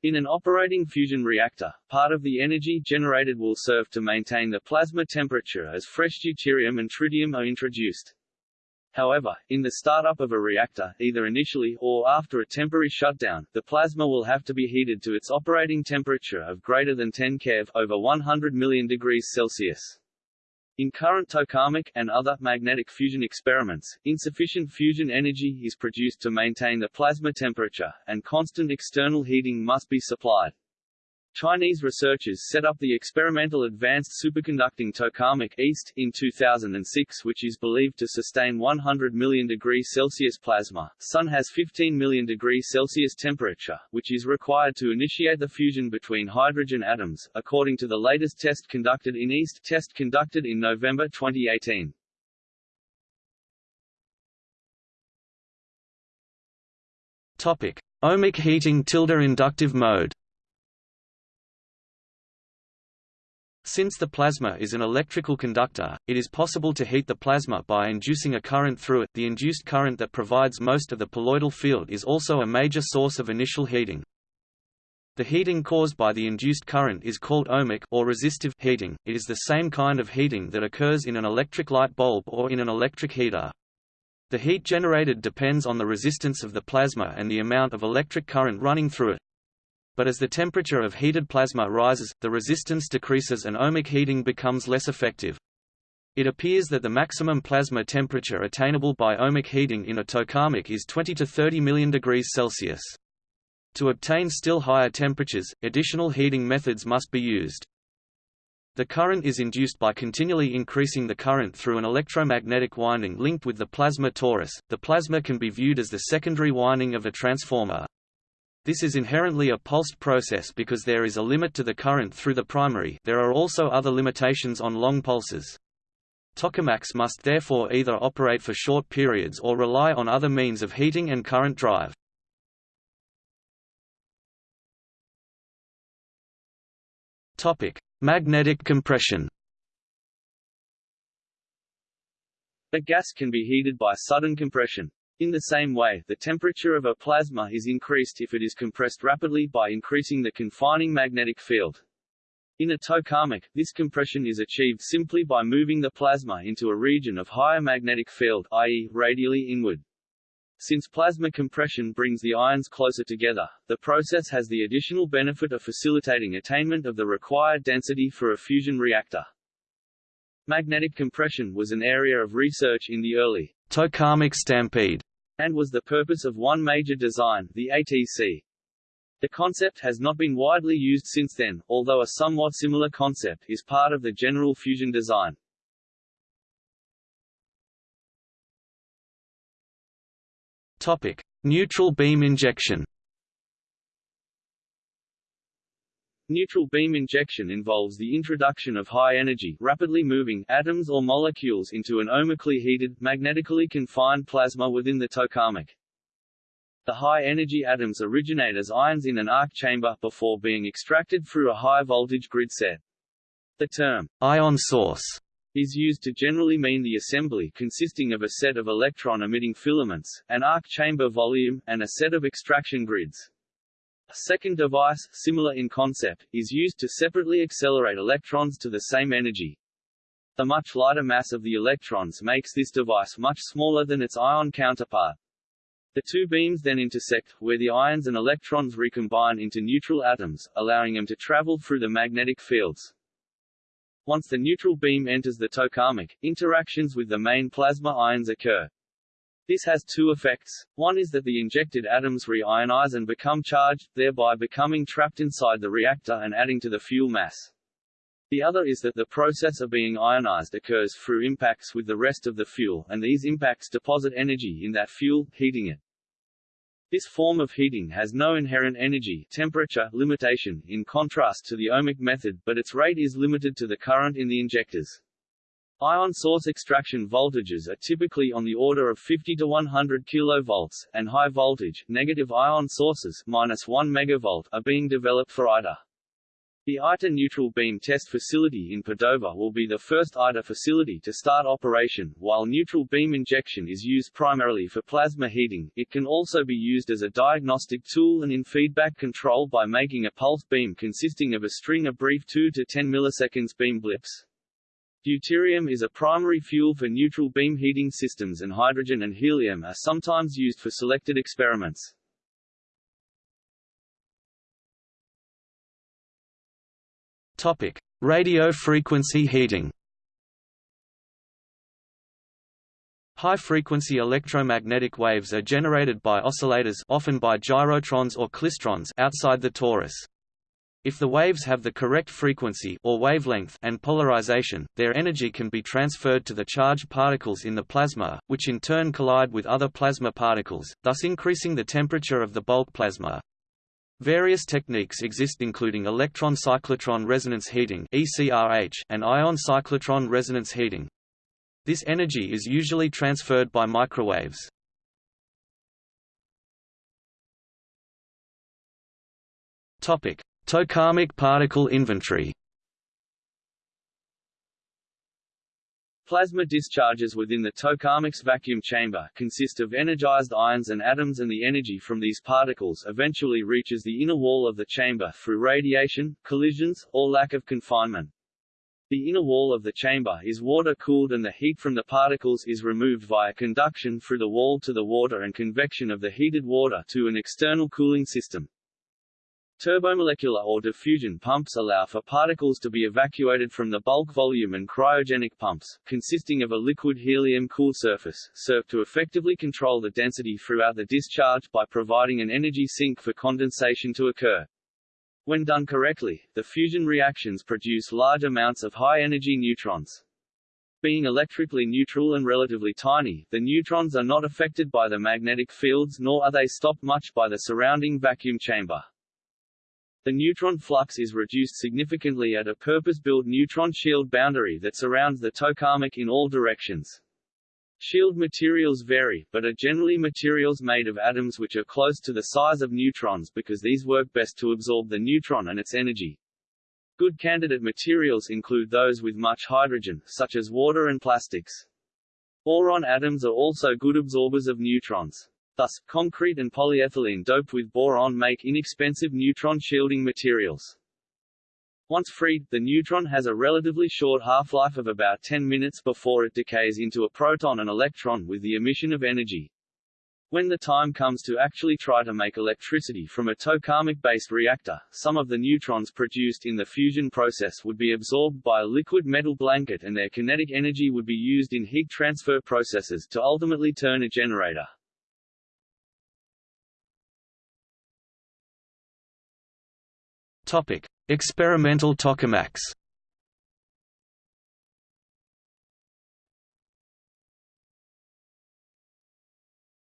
In an operating fusion reactor, part of the energy generated will serve to maintain the plasma temperature as fresh deuterium and tritium are introduced. However, in the startup of a reactor, either initially, or after a temporary shutdown, the plasma will have to be heated to its operating temperature of greater than 10 keV over 100 million degrees Celsius. In current tokamak and other magnetic fusion experiments, insufficient fusion energy is produced to maintain the plasma temperature, and constant external heating must be supplied. Chinese researchers set up the experimental Advanced Superconducting Tokamak East in 2006 which is believed to sustain 100 million degrees Celsius plasma. Sun has 15 million degrees Celsius temperature, which is required to initiate the fusion between hydrogen atoms, according to the latest test conducted in East test conducted in November 2018. Topic: Ohmic heating tilde inductive mode. Since the plasma is an electrical conductor, it is possible to heat the plasma by inducing a current through it. The induced current that provides most of the poloidal field is also a major source of initial heating. The heating caused by the induced current is called ohmic or resistive heating. It is the same kind of heating that occurs in an electric light bulb or in an electric heater. The heat generated depends on the resistance of the plasma and the amount of electric current running through it but as the temperature of heated plasma rises, the resistance decreases and ohmic heating becomes less effective. It appears that the maximum plasma temperature attainable by ohmic heating in a tokamak is 20 to 30 million degrees Celsius. To obtain still higher temperatures, additional heating methods must be used. The current is induced by continually increasing the current through an electromagnetic winding linked with the plasma torus. The plasma can be viewed as the secondary winding of a transformer. This is inherently a pulsed process because there is a limit to the current through the primary there are also other limitations on long pulses. Tokamaks must therefore either operate for short periods or rely on other means of heating and current drive. Magnetic compression A gas can be heated by sudden compression. In the same way, the temperature of a plasma is increased if it is compressed rapidly by increasing the confining magnetic field. In a tokamak, this compression is achieved simply by moving the plasma into a region of higher magnetic field i.e., radially inward. Since plasma compression brings the ions closer together, the process has the additional benefit of facilitating attainment of the required density for a fusion reactor. Magnetic compression was an area of research in the early tokamak stampede and was the purpose of one major design, the ATC. The concept has not been widely used since then, although a somewhat similar concept is part of the general fusion design. Topic: Neutral beam injection. Neutral beam injection involves the introduction of high-energy, rapidly moving atoms or molecules into an ohmically heated, magnetically confined plasma within the tokamak. The high-energy atoms originate as ions in an arc chamber, before being extracted through a high-voltage grid set. The term, ion source, is used to generally mean the assembly consisting of a set of electron-emitting filaments, an arc chamber volume, and a set of extraction grids. A second device, similar in concept, is used to separately accelerate electrons to the same energy. The much lighter mass of the electrons makes this device much smaller than its ion counterpart. The two beams then intersect, where the ions and electrons recombine into neutral atoms, allowing them to travel through the magnetic fields. Once the neutral beam enters the tokamak, interactions with the main plasma ions occur. This has two effects. One is that the injected atoms reionize and become charged, thereby becoming trapped inside the reactor and adding to the fuel mass. The other is that the process of being ionized occurs through impacts with the rest of the fuel, and these impacts deposit energy in that fuel, heating it. This form of heating has no inherent energy temperature limitation, in contrast to the ohmic method, but its rate is limited to the current in the injectors. Ion source extraction voltages are typically on the order of 50 to 100 kV, and high voltage, negative ion sources minus 1 MV are being developed for ITER. The ITER neutral beam test facility in Padova will be the first ITER facility to start operation. While neutral beam injection is used primarily for plasma heating, it can also be used as a diagnostic tool and in feedback control by making a pulse beam consisting of a string of brief 2 to 10 milliseconds beam blips. Deuterium is a primary fuel for neutral beam heating systems and hydrogen and helium are sometimes used for selected experiments. Topic: Radio frequency heating. High-frequency electromagnetic waves are generated by oscillators often by gyrotrons or klystrons outside the torus. If the waves have the correct frequency or wavelength and polarization, their energy can be transferred to the charged particles in the plasma, which in turn collide with other plasma particles, thus increasing the temperature of the bulk plasma. Various techniques exist including electron cyclotron resonance heating and ion cyclotron resonance heating. This energy is usually transferred by microwaves. Topic: Tokamak particle inventory. Plasma discharges within the tokamak's vacuum chamber consist of energized ions and atoms and the energy from these particles eventually reaches the inner wall of the chamber through radiation, collisions, or lack of confinement. The inner wall of the chamber is water-cooled and the heat from the particles is removed via conduction through the wall to the water and convection of the heated water to an external cooling system. Turbomolecular or diffusion pumps allow for particles to be evacuated from the bulk volume and cryogenic pumps, consisting of a liquid helium-cooled surface, serve to effectively control the density throughout the discharge by providing an energy sink for condensation to occur. When done correctly, the fusion reactions produce large amounts of high-energy neutrons. Being electrically neutral and relatively tiny, the neutrons are not affected by the magnetic fields nor are they stopped much by the surrounding vacuum chamber. The neutron flux is reduced significantly at a purpose-built neutron shield boundary that surrounds the tokamak in all directions. Shield materials vary, but are generally materials made of atoms which are close to the size of neutrons because these work best to absorb the neutron and its energy. Good candidate materials include those with much hydrogen, such as water and plastics. Boron atoms are also good absorbers of neutrons. Thus, concrete and polyethylene doped with boron make inexpensive neutron shielding materials. Once freed, the neutron has a relatively short half-life of about 10 minutes before it decays into a proton and electron with the emission of energy. When the time comes to actually try to make electricity from a tokamak-based reactor, some of the neutrons produced in the fusion process would be absorbed by a liquid metal blanket and their kinetic energy would be used in heat transfer processes to ultimately turn a generator. Topic: Experimental tokamaks.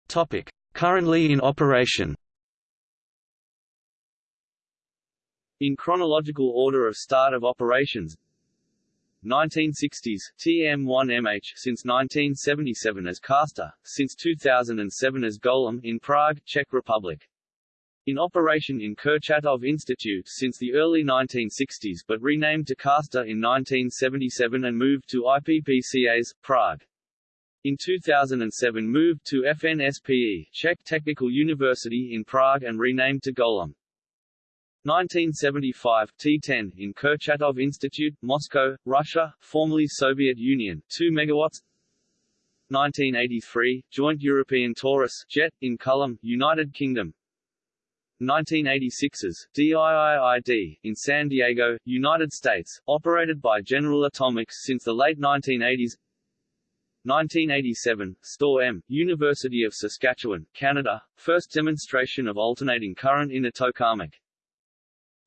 Topic: Currently in operation. In chronological order of start of operations 1960s, TM1MH since 1977 as Castor, since 2007 as Golem in Prague, Czech Republic. In operation in Kurchatov Institute since the early 1960s but renamed to Castor in 1977 and moved to IPP CAS, Prague. In 2007 moved to FNSPE, Czech Technical University in Prague and renamed to Golem. 1975 T10 in Kurchatov Institute, Moscow, Russia, formerly Soviet Union, 2 megawatts. 1983 Joint European Torus jet in Culham, United Kingdom. 1986's DIII-D in San Diego, United States, operated by General Atomics since the late 1980s. 1987, STOR-M, University of Saskatchewan, Canada, first demonstration of alternating current in a tokamak.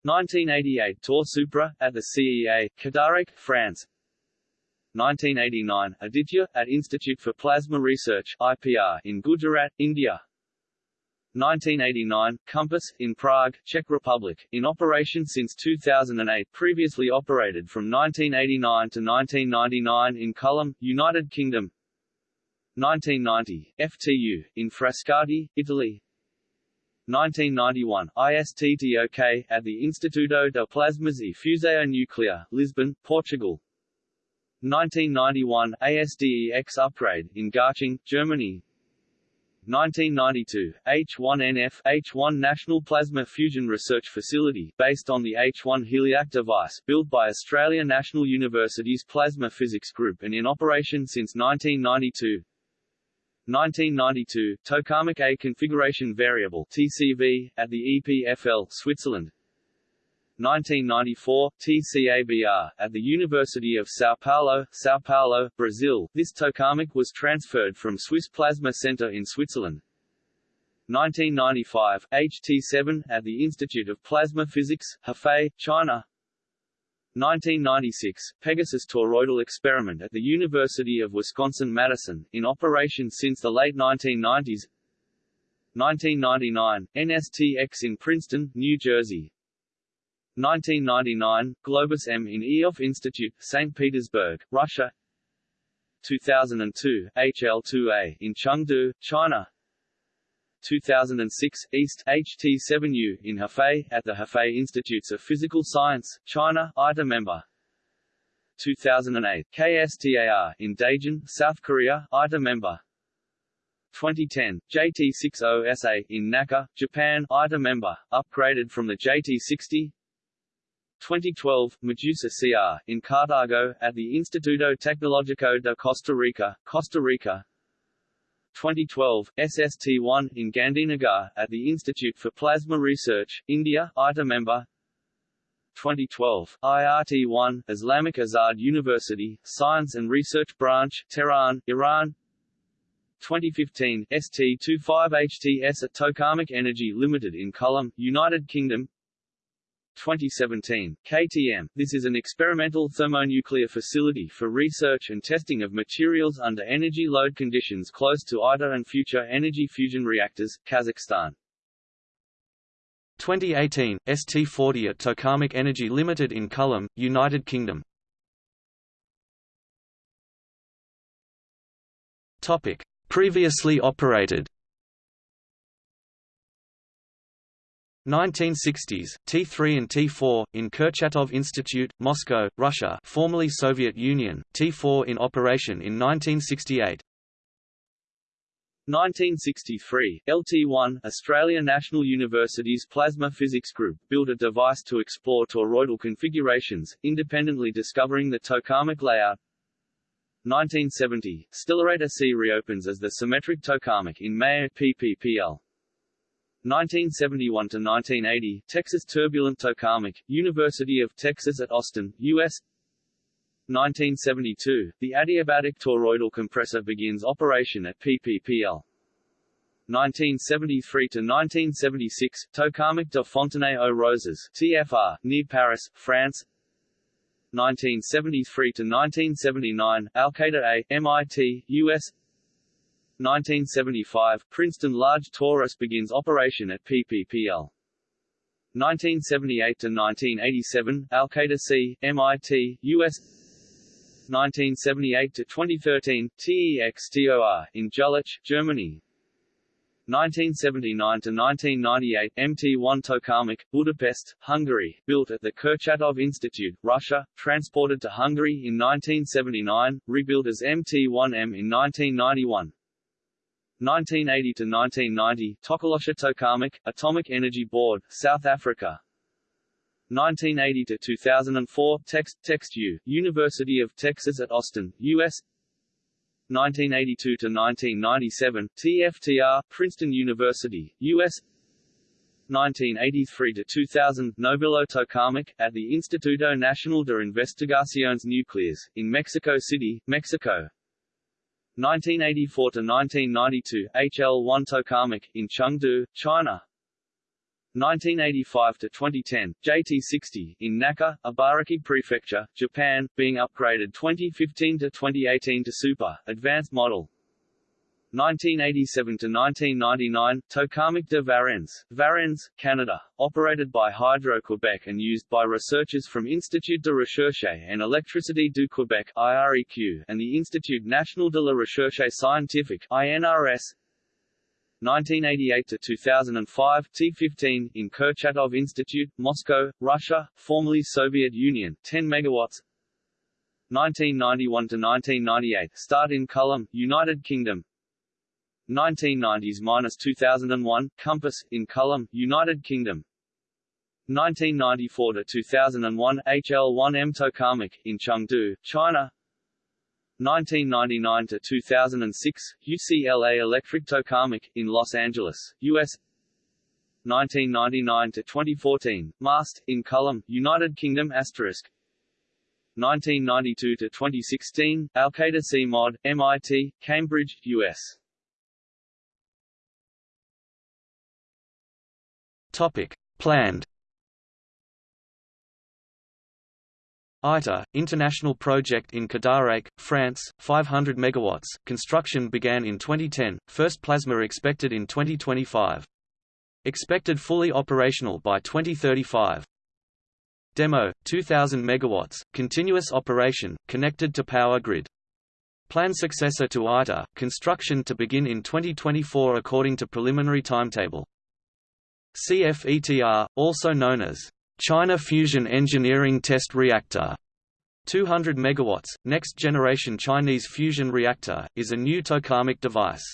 1988 Tore Supra, at the CEA, Cadarache, France 1989 Aditya, at Institute for Plasma Research IPR, in Gujarat, India 1989, Compass, in Prague, Czech Republic, in operation since 2008 previously operated from 1989 to 1999 in Culham, United Kingdom 1990, FTU, in Frascati, Italy 1991, ISTTOK, at the Instituto de Plasmas e Fusão Nuclear, Lisbon, Portugal. 1991, ASDEX upgrade, in Garching, Germany. 1992, H1NF H1 National Plasma Fusion Research Facility, based on the H1 Heliac device, built by Australia National University's Plasma Physics Group and in operation since 1992. 1992, Tokamak A Configuration Variable TCV, at the EPFL, Switzerland 1994, TCABR, at the University of São Paulo, São Paulo, Brazil. This tokamak was transferred from Swiss Plasma Center in Switzerland. 1995, HT7, at the Institute of Plasma Physics, Hefei, China. 1996, Pegasus toroidal experiment at the University of Wisconsin-Madison, in operation since the late 1990s 1999, NSTX in Princeton, New Jersey 1999, Globus M in Ioffe Institute, St. Petersburg, Russia 2002, HL2A in Chengdu, China 2006, East HT7U in Hefei, at the Hefei Institutes of Physical Science, China, ITER member. 2008, KSTAR in Daejeon, South Korea, ITER member. 2010, JT60SA in Naka, Japan, ITER member, upgraded from the JT60. 2012, Medusa CR, in Cartago, at the Instituto Tecnológico de Costa Rica, Costa Rica. 2012, SST1, in Gandhinagar, at the Institute for Plasma Research, India, ITER member. 2012, IRT1, Islamic Azad University, Science and Research Branch, Tehran, Iran. 2015, ST25HTS at Tokamak Energy Limited in Culham, United Kingdom 2017, KTM. This is an experimental thermonuclear facility for research and testing of materials under energy load conditions close to ITER and future energy fusion reactors, Kazakhstan. 2018, ST40 at Tokamak Energy Limited in Culham, United Kingdom. Topic: Previously operated 1960s, T3 and T4, in Kurchatov Institute, Moscow, Russia formerly Soviet Union, T4 in operation in 1968. 1963, LT1, Australia National University's Plasma Physics Group, built a device to explore toroidal configurations, independently discovering the tokamak layout. 1970, Stellarator C reopens as the symmetric tokamak in May at PPPL. 1971 to 1980, Texas Turbulent Tokamak, University of Texas at Austin, U.S. 1972, the adiabatic toroidal compressor begins operation at PPPL. 1973 to 1976, Tokamak de Fontenay aux Roses, TFR, near Paris, France. 1973 to 1979, Alcator A, MIT, US. 1975, Princeton Large Torus begins operation at PPPL. 1978 to 1987, Alcator C, MIT, US. 1978 to 2013, TEX-TOR in Jülich, Germany. 1979 to 1998, MT1 Tokamak, Budapest, Hungary, built at the Kurchatov Institute, Russia, transported to Hungary in 1979, rebuilt as MT1M in 1991. 1980 to 1990, Tokoloshe Tokamak, Atomic Energy Board, South Africa. 1980 to 2004 Text TextU University of Texas at Austin US 1982 to 1997 TFTR Princeton University US 1983 to 2000 Novillo Tokamak at the Instituto Nacional de Investigaciones Nucleares in Mexico City, Mexico 1984 to 1992 HL1 Tokamak in Chengdu, China 1985 to 2010, JT60 in Naka, Ibaraki Prefecture, Japan, being upgraded 2015 to 2018 to Super Advanced model. 1987 to 1999, Tokamak de Varennes, Varennes, Canada, operated by Hydro-Quebec and used by researchers from Institut de Recherche en Électricité du Québec (IREQ) and the Institut National de la Recherche Scientifique (INRS). 1988 to 2005 T15 in Kurchatov Institute, Moscow, Russia, formerly Soviet Union, 10 megawatts. 1991 to 1998 Start in Culham, United Kingdom. 1990s-2001 Compass in Culham, United Kingdom. 1994 to 2001 HL1M Tokamak in Chengdu, China. 1999 to 2006, UCLA Electric Tokamak in Los Angeles, U.S. 1999 to 2014, MAST in Culham, United Kingdom asterisk. 1992 to 2016, Alcator C Mod, MIT, Cambridge, U.S. Planned ITER, international project in Cadarache, France, 500 MW. Construction began in 2010, first plasma expected in 2025. Expected fully operational by 2035. Demo, 2000 MW, continuous operation, connected to power grid. Planned successor to ITER, construction to begin in 2024 according to preliminary timetable. CFETR, also known as China Fusion Engineering Test Reactor 200 MW, next-generation Chinese fusion reactor, is a new tokamak device.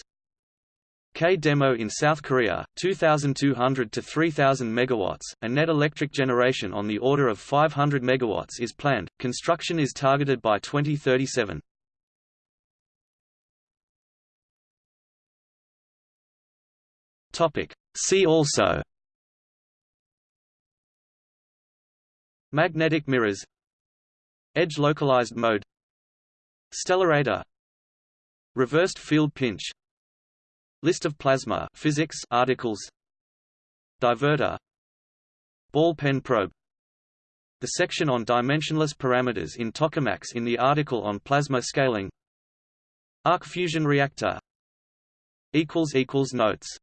K-Demo in South Korea, 2,200 to 3,000 MW, a net electric generation on the order of 500 MW is planned. Construction is targeted by 2037. Topic. See also Magnetic mirrors. Edge localized mode. Stellarator. Reversed field pinch. List of plasma physics articles. Divertor Ball pen probe. The section on dimensionless parameters in tokamaks in the article on plasma scaling. Arc fusion reactor. Notes